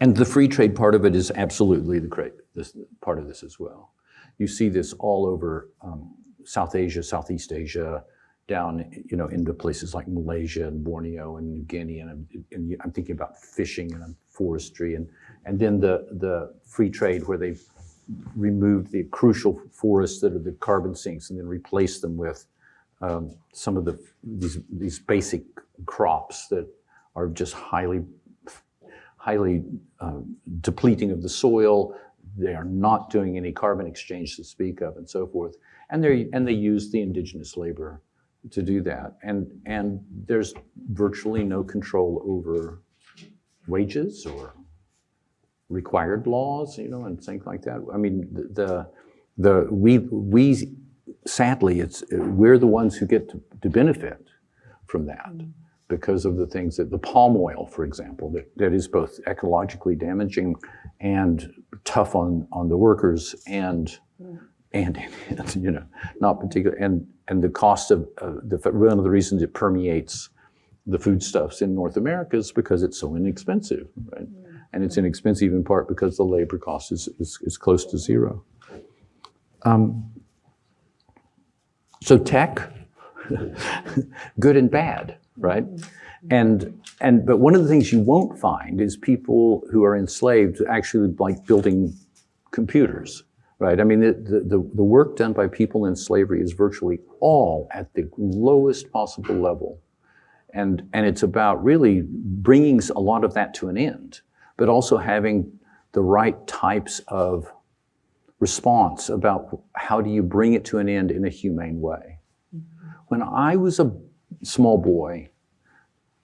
And the free trade part of it is absolutely the great, this part of this as well. You see this all over um, South Asia, Southeast Asia, down you know into places like Malaysia and Borneo and New Guinea, and, I'm- and I'm thinking about fishing and forestry, and and then the the free trade where they've removed the crucial forests that are the carbon sinks and then replaced them with um, some of the these these basic crops that are just highly highly um, depleting of the soil. They are not doing any carbon exchange to speak of, and so forth. And they and they use the indigenous labor to do that. And and there's virtually no control over wages or required laws, you know, and things like that. I mean, the the we we sadly it's we're the ones who get to, to benefit from that because of the things that the palm oil, for example, that, that is both ecologically damaging and tough on, on the workers and, and, you know, not particular, and, and the cost of, uh, the, one of the reasons it permeates the foodstuffs in North America is because it's so inexpensive, right? And it's inexpensive in part because the labor cost is, is, is close to zero. Um, so tech, good and bad, right? And and but one of the things you won't find is people who are enslaved actually like building computers, right? I mean, the, the, the the work done by people in slavery is virtually all at the lowest possible level. And, and it's about really bringing a lot of that to an end, but also having the right types of response about how do you bring it to an end in a humane way. Mm-hmm. When I was a small boy,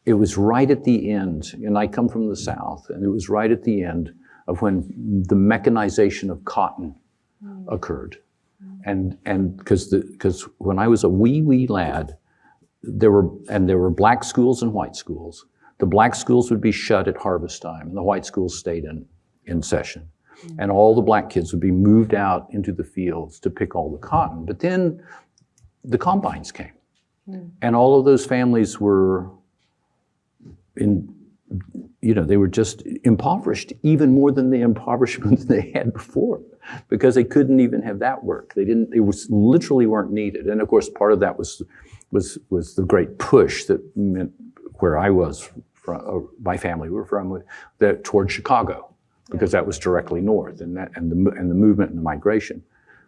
it was right at the end, and I come from the South, and it was right at the end of when the mechanization of cotton mm. occurred. Mm. And and because because when I was a wee wee lad, there were and there were black schools and white schools. The black schools would be shut at harvest time, and the white schools stayed in in session. Mm. And all the black kids would be moved out into the fields to pick all the cotton. But then the combines came, mm. and all of those families were in you know, they were just impoverished even more than the impoverishment they had before because they couldn't even have that work. They didn't, they was literally weren't needed. And of course, part of that was, was, was the great push that meant where I was from, my family were from, that toward Chicago because that was directly north and that, and the, and the movement and the migration.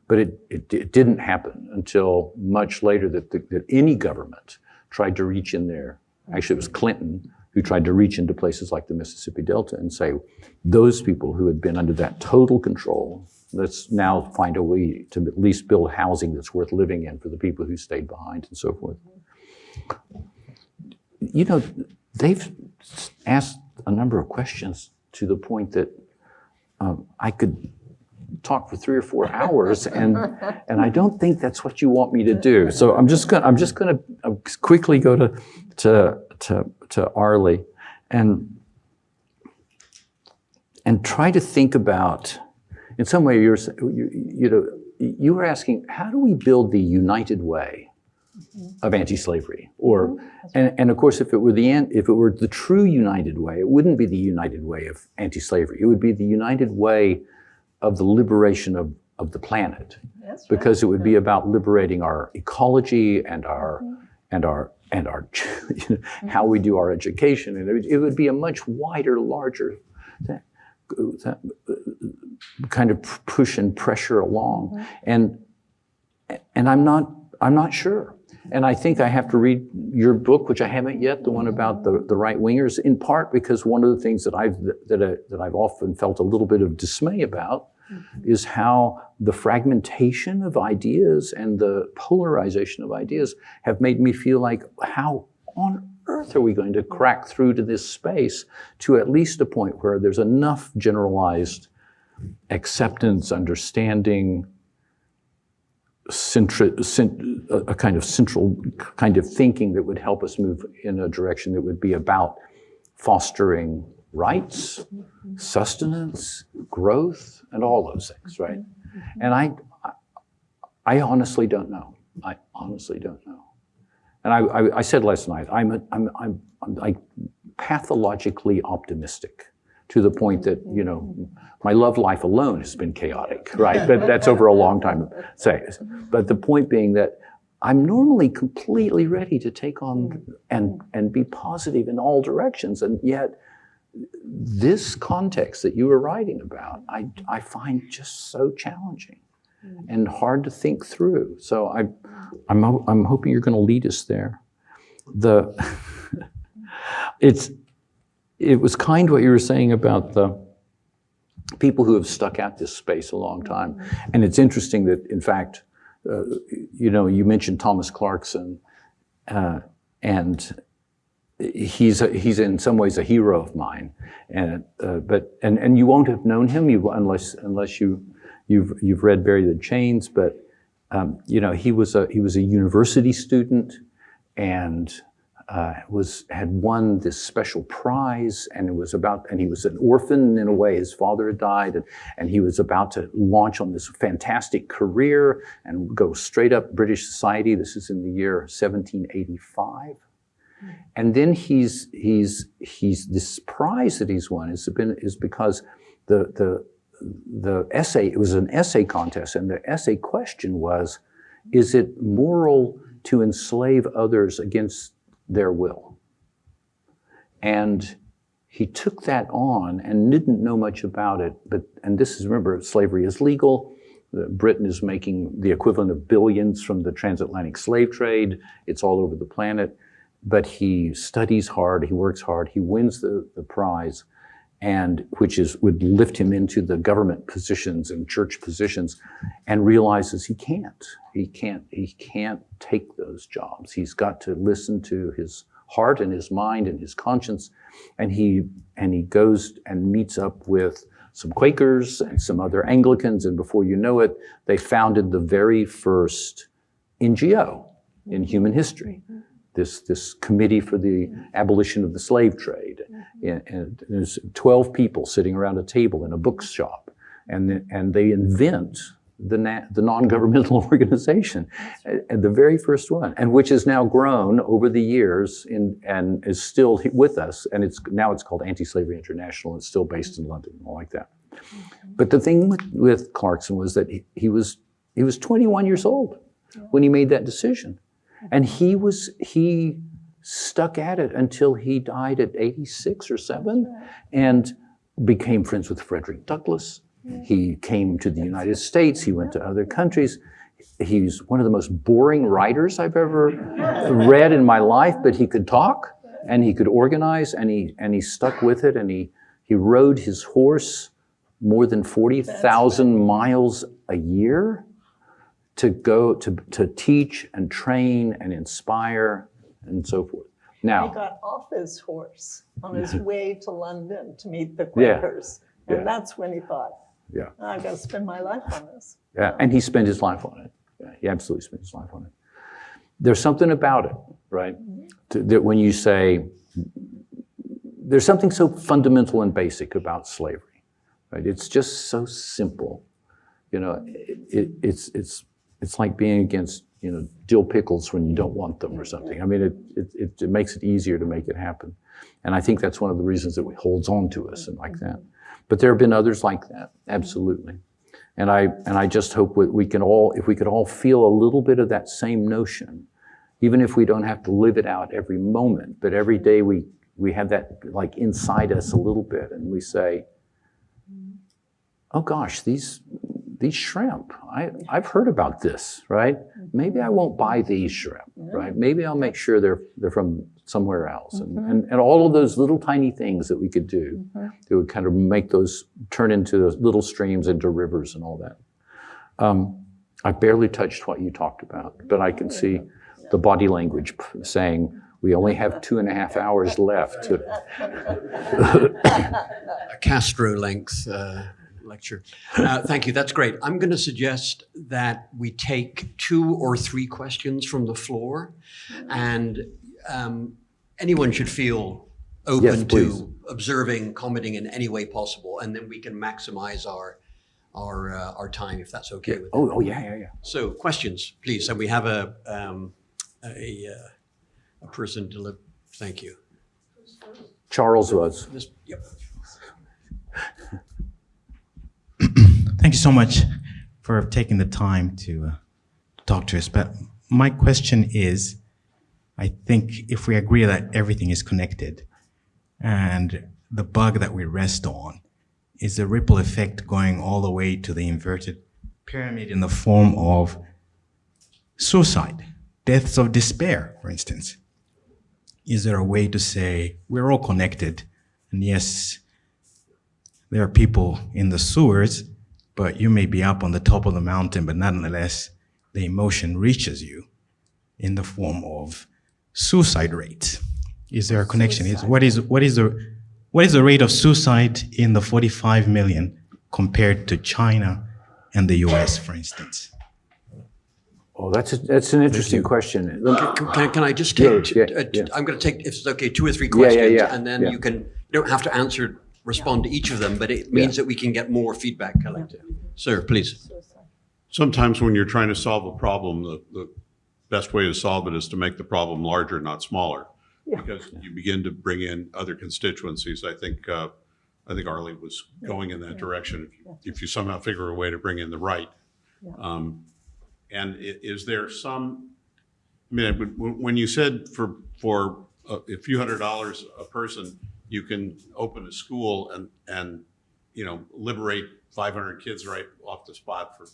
But it, it, it didn't happen until much later that, the, that any government tried to reach in there. Actually, it was Clinton who tried to reach into places like the Mississippi Delta and say, those people who had been under that total control, let's now find a way to at least build housing that's worth living in for the people who stayed behind and so forth. You know, they've asked a number of questions to the point that um, I could talk for three or four hours, and and I don't think that's what you want me to do. So I'm just gonna I'm just gonna uh, quickly go to to to to Arlie, and and try to think about. In some way, you're you, you know you were asking how do we build the united way of anti-slavery, or mm-hmm. and, and of course if it were the if it were the true united way, it wouldn't be the united way of anti-slavery. It would be the united way of the liberation of, of the planet because it would be about liberating our ecology and our mm-hmm. and our and our you know, mm-hmm. how we do our education and it would, be a much wider larger th- uh, kind of push and pressure along. And and I'm not I'm not sure and I think I have to read your book which I haven't yet the one about the, the right wingers in part because one of the things that I've that, I, that I've often felt a little bit of dismay about mm-hmm. is how the fragmentation of ideas and the polarization of ideas have made me feel like how on earth are we going to crack through to this space to at least a point where there's enough generalized acceptance, understanding, a a kind of central kind of thinking that would help us move in a direction that would be about fostering rights, sustenance, growth, and all those things, right? Mm-hmm. And I, I- I honestly don't know. I honestly don't know. And I, I, I said last night, I'm, a, I'm, I'm, I'm like pathologically optimistic to the point that, you know, my love life alone has been chaotic, right? But that's over a long time, say. But the point being that I'm normally completely ready to take on and, and be positive in all directions. And yet, this context that you were writing about, I, I find just so challenging and hard to think through. So I, I'm, I'm hoping you're going to lead us there. The, it's, it was kind what you were saying about the people who have stuck at this space a long time. And it's interesting that, in fact, uh, you know, you mentioned Thomas Clarkson, uh, and he's a, he's in some ways a hero of mine. And uh, but and and you won't have known him you unless unless you you've you've read Bury the Chains. But um, you know, he was a he was a university student, and uh, was had won this special prize, and it was about, and he was an orphan in a way. His father had died, and, and he was about to launch on this fantastic career and go straight up British society. This is in the year 1785. And then he's he's he's this prize that he's won has been is because the the the essay it was an essay contest and the essay question was is it moral to enslave others against their will. And he took that on and didn't know much about it but and this is remember slavery is legal. Britain is making the equivalent of billions from the transatlantic slave trade. It's all over the planet. But he studies hard he works hard he wins the, the prize and which is would lift him into the government positions and church positions and realizes he can't. He can't he can't take those jobs. He's got to listen to his heart and his mind and his conscience. And he and he goes and meets up with some quakers and some other anglicans. And before you know it they founded the very first ngo in human history this, this committee for the abolition of the slave trade. Mm-hmm. And, and there's 12 people sitting around a table in a bookshop, and, the- and they invent the, the non-governmental organization, and the very first one, and which has now grown over the years in, and is still with us, and it's now it's called Anti-Slavery International, and it's still based in London, and all like that. Mm-hmm. But the thing with, with Clarkson was that he, he was he was 21 years old when he made that decision. And he was he stuck at it until he died at 86 or 7 and became friends with Frederick Douglass. He came to the United States, he went to other countries. He's one of the most boring writers I've ever read in my life, but he could talk and he could organize and he and he stuck with it and he he rode his horse more than 40,000 miles a year to go to, to teach and train and inspire and so forth. Now he got off his horse on his way to London to meet the Quakers. yeah. And that's when he thought, Yeah. Ah, I've got to spend my life on this. yeah, and he spent his life on it. Yeah, he absolutely spent his life on it. There's something about it, right? Mm-hmm. To- That when you say, there's something so fundamental and basic about slavery, right? It's just so simple. You know, it, it, it's, it's, it's like being against, you know, dill pickles when you don't want them or something. I mean, it, it, it, it makes it easier to make it happen. And I think that's one of the reasons that it holds on to us and like that. But there have been others like that, absolutely. And I, and I just hope we, we can all, if we could all feel a little bit of that same notion, even if we don't have to live it out every moment, but every day we, we have that like inside us a little bit and we say, oh gosh, these, these shrimp, I, I've heard about this, right? Maybe I won't buy these shrimp, right? Maybe I'll make sure they're, they're from somewhere else. And, and, and all of those little tiny things that we could do that would kind of make those turn into those little streams into rivers and all that. Um, I barely touched what you talked about, but I can see the body language saying, we only have two and a half hours left to, a Castro length uh, lecture. Uh, thank you. That's great. I'm going to suggest that we take two or three questions from the floor, and um, anyone should feel open Yes, to observing, commenting in any way possible, and then we can maximize our our uh, our time if that's okay with you. oh, oh, yeah, yeah, yeah. So questions, please. And we have a um, a, uh, a person to live. Thank you. Charles was. This, yep. Thank you so much for taking the time to uh, talk to us. But my question is, I think if we agree that everything is connected and the bug that we rest on is the ripple effect going all the way to the inverted pyramid in the form of suicide, deaths of despair, for instance. Is there a way to say we're all connected? And yes, there are people in the sewers, but you may be up on the top of the mountain, but nonetheless, the emotion reaches you in the form of suicide rates. Is there a connection? Is what is what is the what is the rate of suicide in the 45 million compared to China and the US, for instance? Oh, that's, a, that's an interesting question. Let Can, can, can I just Yeah, take, yeah, uh, yeah. I'm going to take, if it's okay, two or three Yeah, yeah, questions, yeah, and then yeah. you can, you don't have to answer, respond to each of them, but it means that we can get more feedback collected. Sir, please. Sometimes when you're trying to solve a problem, the, the best way to solve it is to make the problem larger, not smaller. Yeah. Because you begin to bring in other constituencies. I think, uh, I think Arlie was going in that direction. If you- If you somehow figure a way to bring in the right. Um, And is there some, I mean, when- when, when you said for, for a a few hundred dollars a person, you can open a school and, and, you know, liberate 500 kids right off the spot for,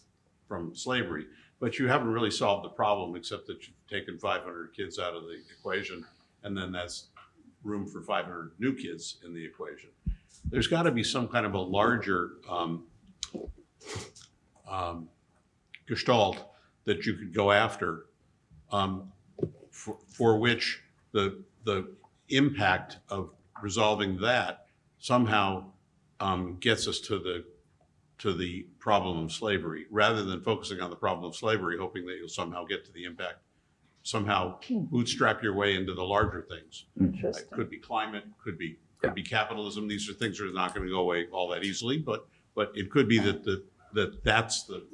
from slavery. But you haven't really solved the problem, except that you've taken 500 kids out of the equation, and then that's room for 500 new kids in the equation. There's got to be some kind of a larger um, um, gestalt that you could go after, um, for, for which the, the impact of resolving that somehow um, gets us to the, to the problem of slavery, rather than focusing on the problem of slavery, hoping that you'll somehow get to the impact, somehow bootstrap your way into the larger things. It Interesting. could be climate, could be, could be capitalism. These are things that are not going to go away all that easily, but, but it could be that, the that that's the,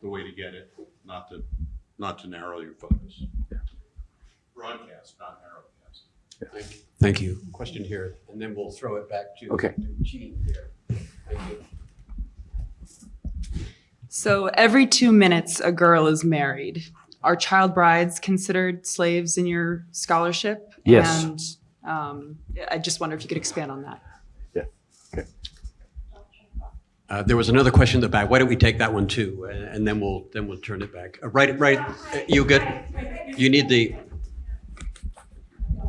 the way to get it, not to, not to narrow your focus. Broadcast, not narrowcast. Thank you. Question here, and then we'll throw it back to Okay. to Jean here. Thank you. So every two minutes, a girl is married. Are child brides considered slaves in your scholarship? Yes. And um, I just wonder if you could expand on that. Yeah. Okay. Uh, There was another question in the back. Why don't we take that one too? uh, And then we'll, then we'll turn it back. Uh, Right, right, uh, you good? You need the,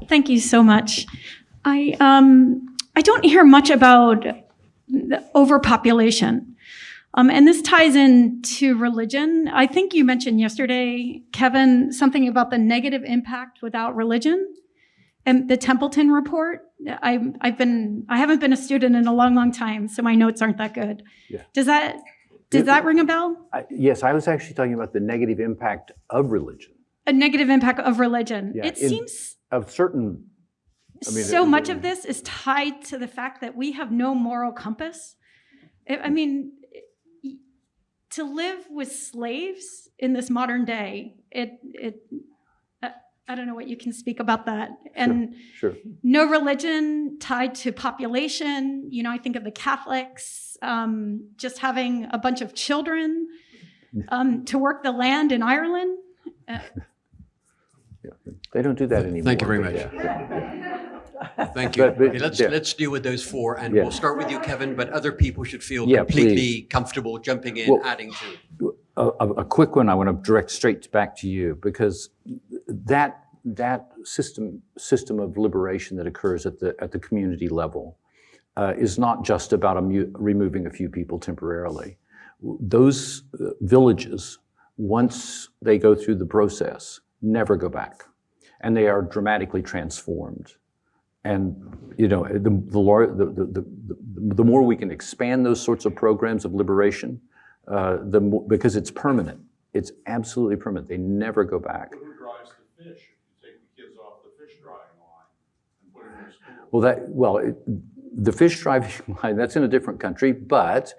Thank you so much. I um, I don't hear much about the overpopulation, um, and this ties into religion. I think you mentioned yesterday, Kevin, something about the negative impact without religion. and the Templeton report. I, I've been, I haven't been a student in a long, long time, so my notes aren't that good. Yeah. Does that, does that ring a bell? I- Yes, I was actually talking about the negative impact of religion, A negative impact of religion. Yeah, It in- seems of certain, I mean, so it- much of this is tied to the fact that we have no moral compass. I I mean, to live with slaves in this modern day, it, it, I- I don't know what you can speak about that. And sure. no religion tied to population. You know, I think of the Catholics um, just having a bunch of children um, to work the land in Ireland. Uh, They don't do that anymore. Thank you very much. Thank you. But- but- Okay, let's, yeah. let's deal with those four, and Yeah. we'll start with you, Kevin, but other people should feel Yeah, completely please. comfortable jumping in, Well- adding to. a, a, a quick one I want to direct straight back to you because that that system system of liberation that occurs at the at the community level uh, is not just about a removing a few people temporarily. Those uh, villages, once they go through the process, never go back, and they are dramatically transformed. And you know, the the, the, the, the, the, the more we can expand those sorts of programs of liberation, uh, the mo- because it's permanent. It's absolutely permanent. They never go back. Who drives the fish? If you take the kids off the fish drying line and put them in school. Well, that well, it, the fish drying line that's in a different country, but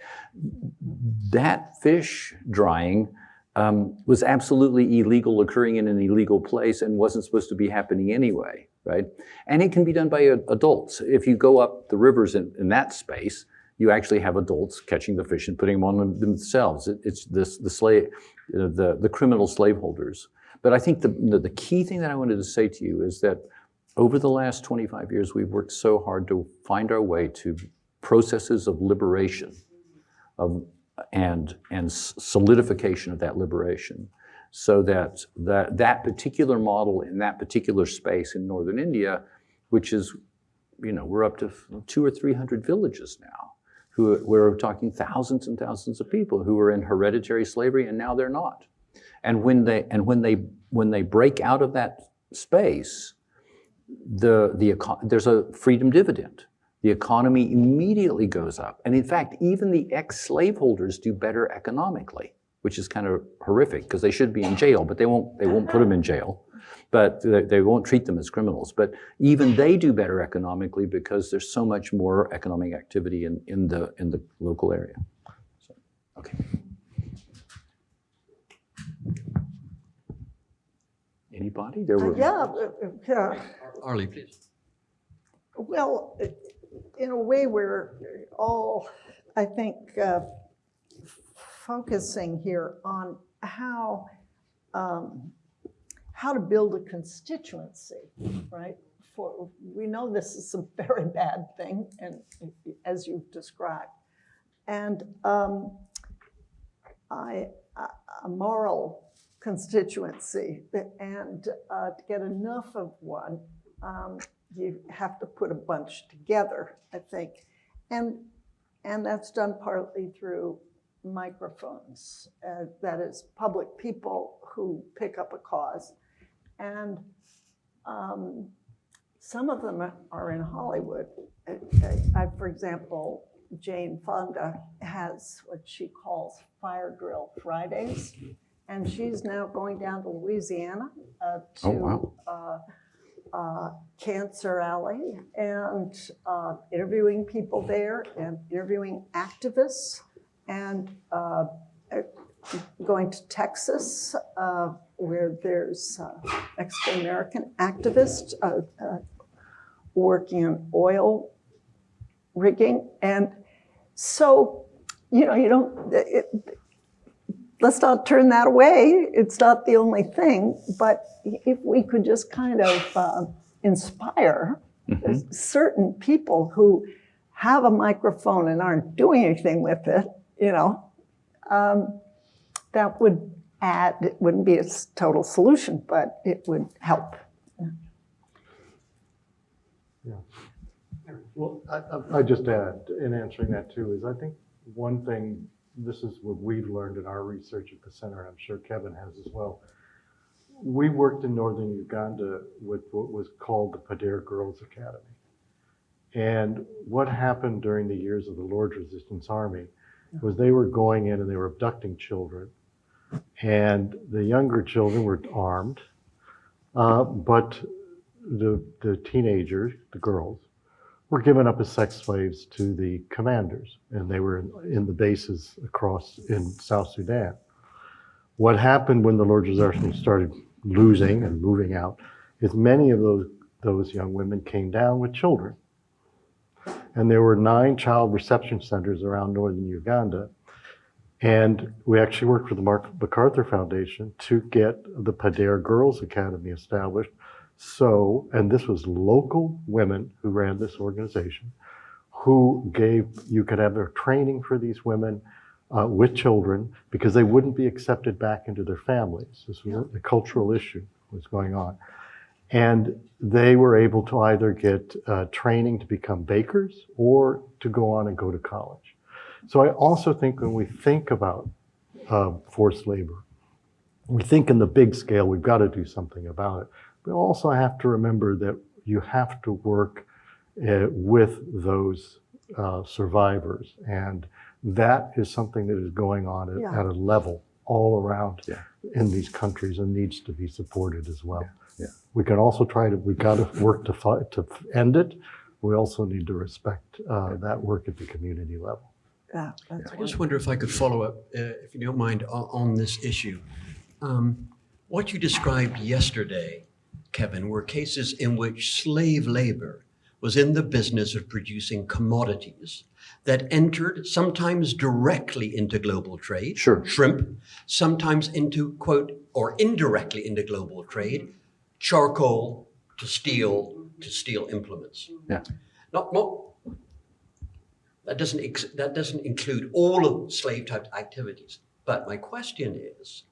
that fish drying um, was absolutely illegal, occurring in an illegal place, and wasn't supposed to be happening anyway, right? And it can be done by uh, adults. If you go up the rivers in, in that space, you actually have adults catching the fish and putting them on them themselves. It, it's this, the slave, know, the the criminal slaveholders. But I think the, the the key thing that I wanted to say to you is that over the last 25 years, we've worked so hard to find our way to processes of liberation of, and, and solidification of that liberation so that, that that particular model in that particular space in northern India, which is, you know, we're up to two or 300 villages now, who we're talking thousands and thousands of people who were in hereditary slavery and now they're not. And when they, and when they, when they break out of that space, the, the, there's a freedom dividend. The economy immediately goes up. And in fact, even the ex-slaveholders do better economically, which is kind of horrific because they should be in jail, but they won't, they won't put them in jail. But they, they won't treat them as criminals. But even they do better economically because there's so much more economic activity in, in, the, in the local area. So, okay. Anybody? There were. Yeah, uh, uh, yeah. Arlie, please. Well, in a way, we're all, I think, uh, focusing here on how, um, how to build a constituency, right? For, we know this is a very bad thing, and as you've described. And um, I, a- moral constituency, and uh, to get enough of one, um, you have to put a bunch together, I think. And, and that's done partly through microphones, uh, that is, public people who pick up a cause. And um, some of them are- in Hollywood. I, I- I- for example, Jane Fonda has what she calls Fire Drill Fridays. And she's now going down to Louisiana uh, to Oh, wow. uh, uh, Cancer Alley and uh, interviewing people there and interviewing activists and uh, going to Texas uh, where there's uh, Mexican-American activists uh, working on oil rigging. And so, you know, you don't, it, let's not turn that away. It's not the only thing, but if we could just kind of uh, inspire certain people who have a microphone and aren't doing anything with it, you know, um, that would add, it wouldn't be a total solution, but it would help. Yeah. Well, I, I- just add, in answering that too, is I think one thing, this is what we've learned in our research at the center, and I'm sure Kevin has as well. we worked in northern Uganda with what was called the Pader Girls Academy. And what happened during the years of the Lord's Resistance Army was they were going in and they were abducting children. And the younger children were armed, uh, but the, the teenagers, the girls, were given up as sex slaves to the commanders. And they were in, in the bases across in South Sudan. What happened when the Lord's Resistance started losing and moving out is many of those, those young women came down with children. And there were nine child reception centers around northern Uganda. And we actually worked with the Mark MacArthur Foundation to get the Pader Girls Academy established. So, and this was local women who ran this organization, who gave, you could have their training for these women uh, with children because they wouldn't be accepted back into their families. This was a, a cultural issue was going on. And they were able to either get uh, training to become bakers or to go on and go to college. So I also think when we think about uh, forced labor, we think in the big scale, we've got to do something about it. We also have to remember that you have to work uh, with those uh, survivors. And that is something that is going on at, Yeah. at a level all around Yeah. in these countries and needs to be supported as well. Yeah. We can also try to, we've got to work to, fight, to end it. We also need to respect uh, that work at the community level. Yeah, that's I just wonder if I could follow up, uh, if you don't mind, on, on this issue. Um, what you described yesterday, Kevin, were cases in which slave labor was in the business of producing commodities that entered sometimes directly into global trade, Sure. shrimp, sometimes into, quote, or indirectly into global trade, charcoal to steel, to steel implements. Yeah. Not, not, that doesn't, ex- that doesn't include all of slave type activities. But my question is,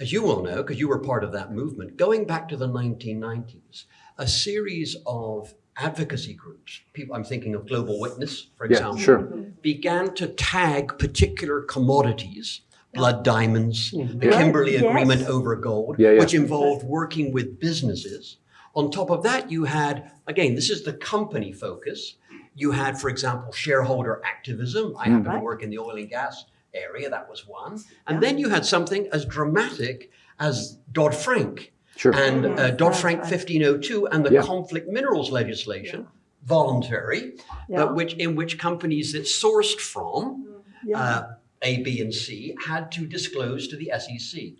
as you will know, because you were part of that movement, going back to the 1990s, a series of advocacy groups, people, I'm thinking of Global Witness, for Yeah, example, sure. began to tag particular commodities, blood diamonds, the mm-hmm. Kimberley Yes. Agreement over gold, Yeah, yeah. which involved working with businesses. On top of that, you had, again, this is the company focus. You had, for example, shareholder activism. I mm. happen to work in the oil and gas area, that was one. And then you had something as dramatic as Dodd Frank Sure. and uh, Dodd-Frank right. 1502 and the Yeah. conflict minerals legislation, voluntary, Yeah. but which in which companies that sourced from Yeah. uh, A, B, and C had to disclose to the SEC.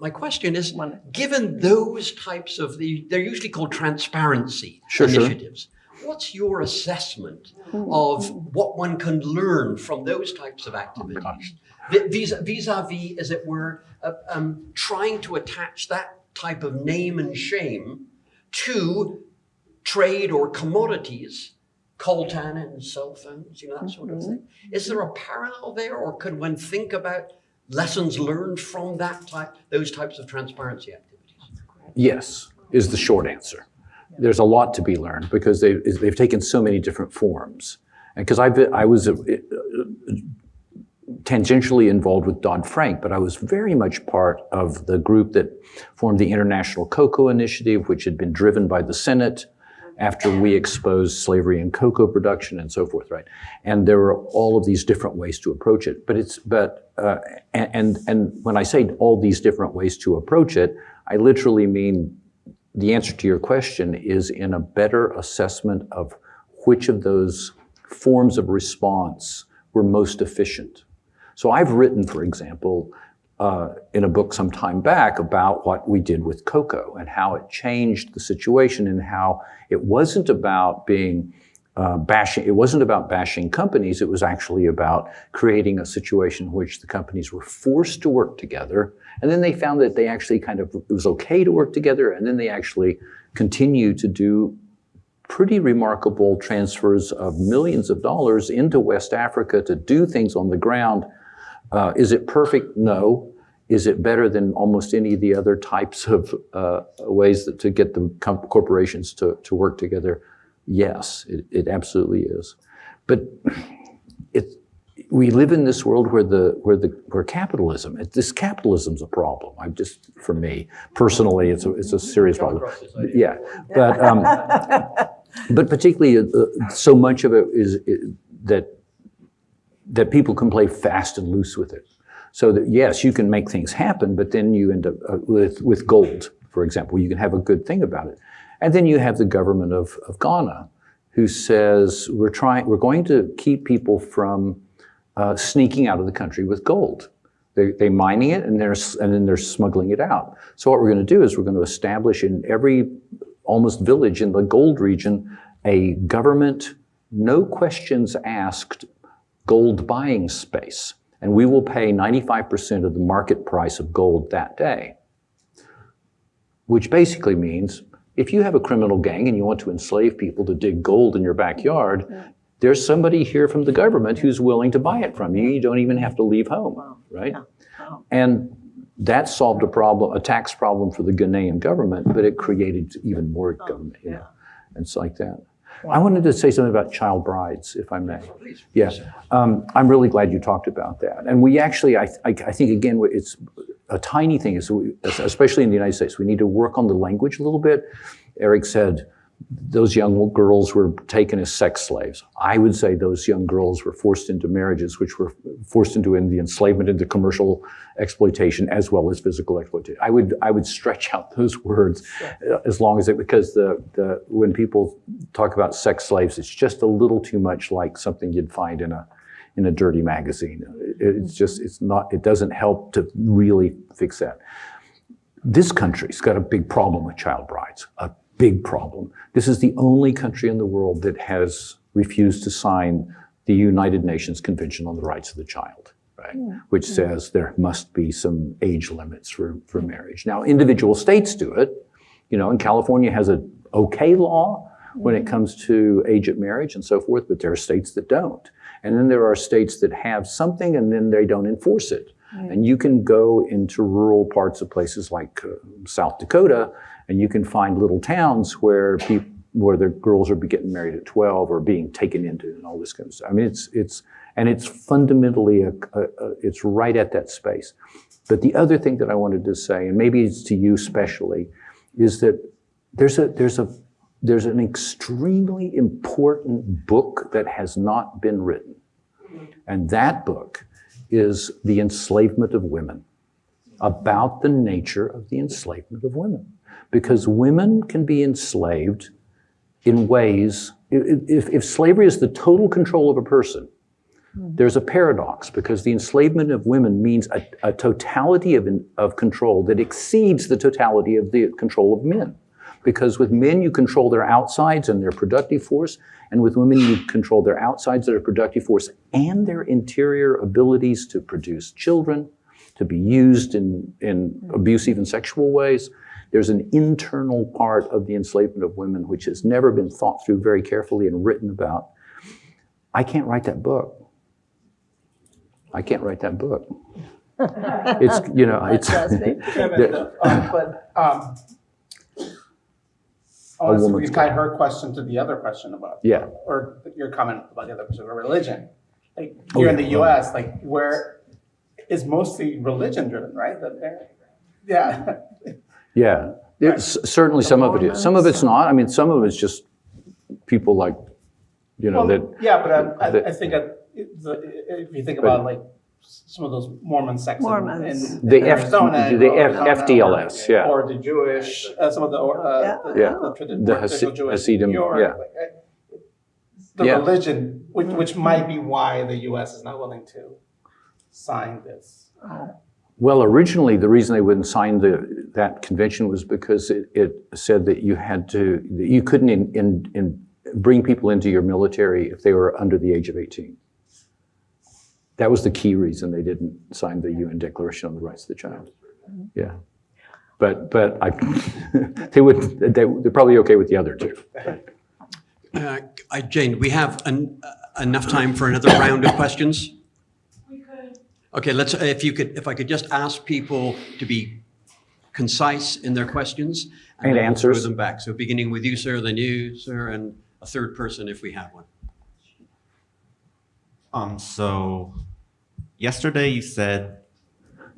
My question is, given those types of the, they're usually called transparency Sure, sure. Initiatives. What's your assessment of what one can learn from those types of activities? Vi- Vis- Vis-a-vis, as it were, uh, um, trying to attach that type of name and shame to trade or commodities, coltan and cell phones, you know, that sort of thing. Is there a parallel there, or could one think about lessons learned from that type, those types of transparency activities? Yes, is the short answer. There's a lot to be learned because they, they've taken so many different forms. And because I was uh, uh, tangentially involved with Dodd Frank, but I was very much part of the group that formed the International Cocoa Initiative, which had been driven by the Senate after we exposed slavery and cocoa production and so forth, right? And there were all of these different ways to approach it. But it's, but, uh, and, and when I say all these different ways to approach it, I literally mean the answer to your question is in a better assessment of which of those forms of response were most efficient. So I've written, for example, uh, in a book some time back about what we did with cocoa and how it changed the situation and how it wasn't about being uh, bashing, it wasn't about bashing companies, it was actually about creating a situation in which the companies were forced to work together. And then they found that they actually kind of, it was okay to work together, and then they actually continue to do pretty remarkable transfers of millions of dollars into West Africa to do things on the ground. Uh, is it perfect? No. Is it better than almost any of the other types of uh, ways that, to get the corporations to, to work together? Yes, it, it absolutely is. But it, we live in this world where the where the where capitalism this capitalism's a problem. I'm just for me personally, it's a it's a serious problem. Yeah, but um, but particularly uh, so much of it is is that that people can play fast and loose with it. So that yes, you can make things happen, but then you end up uh, with with gold, for example. You can have a good thing about it, and then you have the government of, of Ghana, who says we're trying we're going to keep people from uh, sneaking out of the country with gold. They, they're mining it and, they're, and then they're smuggling it out. So what we're going to do is we're going to establish in every almost village in the gold region a government, no questions asked gold buying space. And we will pay 95% of the market price of gold that day. Which basically means if you have a criminal gang and you want to enslave people to dig gold in your backyard, there's somebody here from the government who's willing to buy it from you. You don't even have to leave home, right? And that solved a problem, a tax problem for the Ghanaian government, but it created even more government, you know, and it's like that. I wanted to say something about child brides, if I may. Yeah, um, I'm really glad you talked about that. And we actually, I, I, I think again, it's a tiny thing, is we, especially in the United States, we need to work on the language a little bit. Eric said, those young girls were taken as sex slaves. I would say those young girls were forced into marriages, which were forced into the enslavement, into commercial exploitation, as well as physical exploitation. I would I would stretch out those words uh, as long as it because the the when people talk about sex slaves, it's just a little too much like something you'd find in a in a dirty magazine. It's just it's not it doesn't help to really fix that. This country's got a big problem with child brides, a big problem. This is the only country in the world that has refused to sign the United Nations Convention on the Rights of the Child, right? Which says there must be some age limits for, for marriage. Now, individual states do it. You know, and California has a okay law when it comes to age of marriage and so forth, but there are states that don't. And then there are states that have something and then they don't enforce it. And you can go into rural parts of places like uh, South Dakota and you can find little towns where people where the girls are getting married at 12 or being taken into and all this kind of stuff. I mean, it's, it's, and it's fundamentally, a, a, a, it's right at that space. But the other thing that I wanted to say, and maybe it's to you specially, is that there's a, there's a, there's an extremely important book that has not been written. And that book is The Enslavement of Women, about the nature of the enslavement of women because women can be enslaved in ways, if, if slavery is the total control of a person, hmm. there's a paradox because the enslavement of women means a, a totality of, of control that exceeds the totality of the control of men. Because with men, you control their outsides and their productive force, and with women, you control their outsides, their productive force, and their interior abilities to produce children, to be used in, in hmm. abusive and sexual ways. There's an internal part of the enslavement of women which has never been thought through very carefully and written about. I can't write that book. I can't write that book. It's, you know, it's. Kevin, um, but, um, I want to woman's her question to the other question about. Yeah. Or your comment about the other question about religion. Like, Oh, here in yeah. the US, like, where it's mostly religion driven, right? That Yeah. Yeah, it's, certainly some of it is. Some of it's not. I mean, some of it's just people like, you know, Well, that, Yeah, but I, that- I, I think that it- the- if you think about like some of those Mormon sects in- Mormons. in The in F- Arizona. the or F- Arizona, FDLS, yeah. Or the Jewish, uh, some of the, uh, Yeah. the- Yeah. the tradi- The traditional Hasi- Jewish Hasidim, York, yeah. like, uh, The Yeah. religion, which, which might be why the US is not willing to sign this. Well, originally, the reason they wouldn't sign the, that convention was because it, it said that you had to, you couldn't in, in, in, bring people into your military if they were under the age of 18. That was the key reason they didn't sign the UN Declaration on the Rights of the Child. Yeah. But, but I, they would, they, they're probably okay with the other two. Uh, Jane, we have en- uh, enough time for another round of questions? Okay, let's, if you could, if I could just ask people to be concise in their questions. And then we'll answers. them back. So beginning with you, sir, then you, sir, and a third person if we have one. Um, so yesterday you said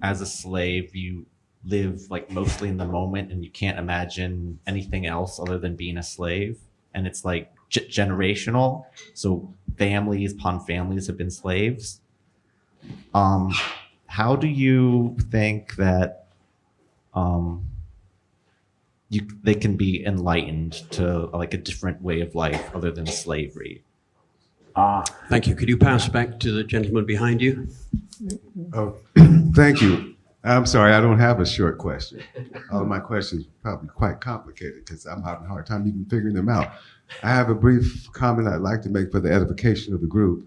as a slave you live like mostly in the moment and you can't imagine anything else other than being a slave and it's like generational so families upon families have been slaves um how do you think that um you they can be enlightened to like a different way of life other than slavery Ah, Thank you. Could you pass back to the gentleman behind you? Oh, thank you. I'm sorry, I don't have a short question. All of my questions are probably quite complicated because I'm having a hard time even figuring them out. I have a brief comment I'd like to make for the edification of the group.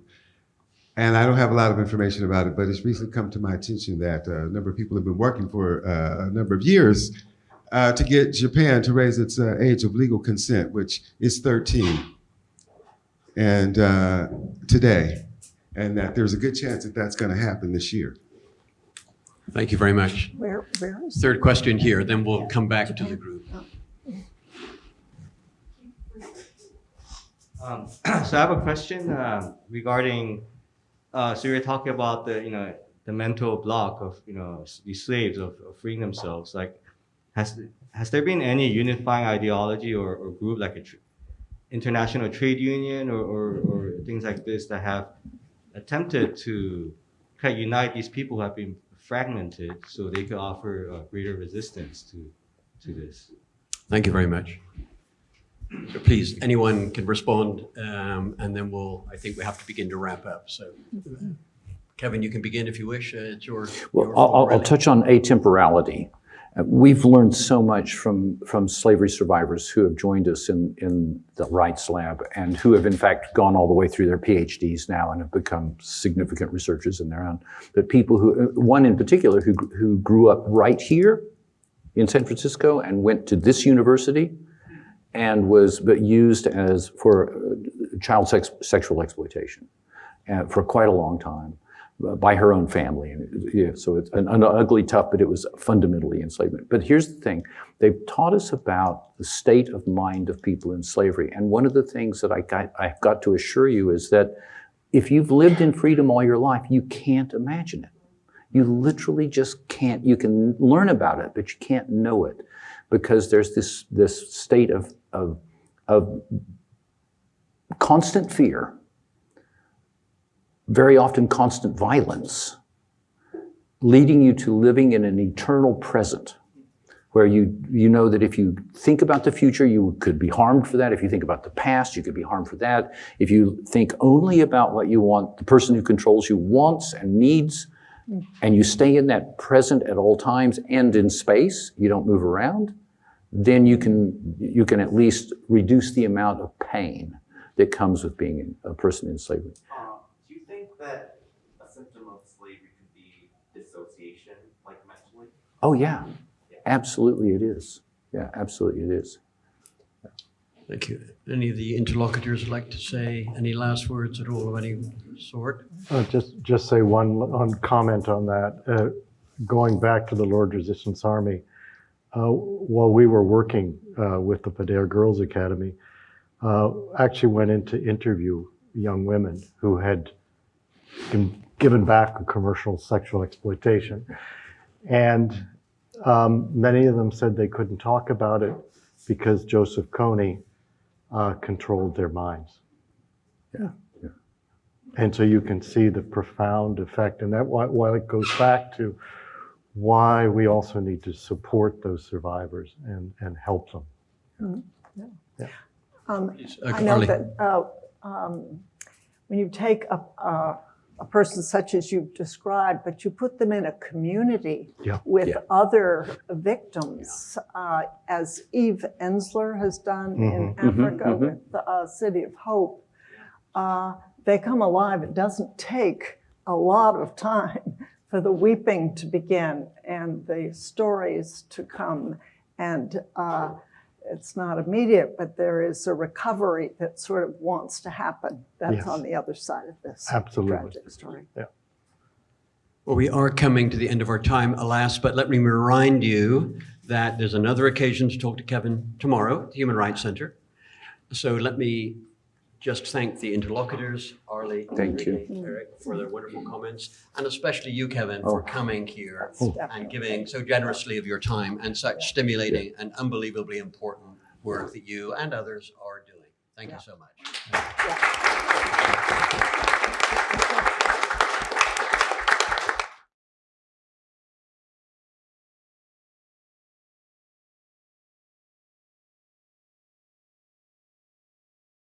And I don't have a lot of information about it, but it's recently come to my attention that uh, a number of people have been working for uh, a number of years uh, to get Japan to raise its uh, age of legal consent, which is 13 and uh, today, and that there's a good chance that that's going to happen this year. Thank you very much. Where, where is? Third question here, then we'll come back to the group. Um, so I have a question uh, regarding. Uh, so you're talking about the you know the mental block of you know these slaves of, of freeing themselves. Like, has has there been any unifying ideology or, or group like a tr- international trade union or, or, or things like this that have attempted to kind of unite these people who have been fragmented so they could offer uh, greater resistance to to this? Thank you very much. So please, anyone can respond, um, and then we'll, I think we have to begin to wrap up. So Kevin, you can begin if you wish. Uh, It's your. Well, your I'll, I'll- floor, I'll really. touch on atemporality. Uh, We've learned so much from, from slavery survivors who have joined us in, in the Rights Lab and who have in fact gone all the way through their PhDs now and have become significant researchers in their own. But people who, uh, one in particular who, who grew up right here in San Francisco and went to this university and was but used as for uh, child sex, sexual exploitation uh, for quite a long time uh, by her own family. And yeah, so it's an, an ugly, tough, but it was fundamentally enslavement. But here's the thing: they've taught us about the state of mind of people in slavery. And one of the things that I got, I've got to assure you is that if you've lived in freedom all your life, you can't imagine it. You literally just can't. You can learn about it, but you can't know it because there's this this state of of, of constant fear very often constant violence, leading you to living in an eternal present where you, you know that if you think about the future, you could be harmed for that. If you think about the past, you could be harmed for that. If you think only about what you want, the person who controls you wants and needs, mm. and you stay in that present at all times and in space, you don't move around, then you can, you can at least reduce the amount of pain that comes with being a person in slavery. Um, do you think that a symptom of slavery could be dissociation, like mentally? Oh, yeah, absolutely it is. Yeah, absolutely it is. Thank you. Any of the interlocutors like to say any last words at all of any sort? Uh, Just, just say one, one comment on that. Uh, Going back to the Lord Resistance Army, uh, while we were working uh, with the Pader Girls Academy, uh, actually went in to interview young women who had been given back a commercial sexual exploitation. And um, many of them said they couldn't talk about it because Joseph Kony uh, controlled their minds. Yeah. And so you can see the profound effect, and that why, why it goes back to why we also need to support those survivors and, and help them. Um, Please, uh, I know that uh, um, when you take a, a, a person such as you've described, but you put them in a community Yeah. with Yeah. other victims, uh, as Eve Ensler has done in Mhm, Africa mhm. with the uh, City of Hope, uh, they come alive. It doesn't take a lot of time for the weeping to begin and the stories to come. And uh, it's not immediate, but there is a recovery that sort of wants to happen. That's Yes. on the other side of this Absolutely. tragic story. Yeah. Well, we are coming to the end of our time, alas, but let me remind you that there's another occasion to talk to Kevin tomorrow at the Human Rights Center. So let me just thank the interlocutors, Arlie, Thank you. Eric, for their wonderful comments, and especially you, Kevin, for oh. coming here oh. and giving so generously of your time and such stimulating and unbelievably important work that you and others are doing. Thank you so much. Yeah.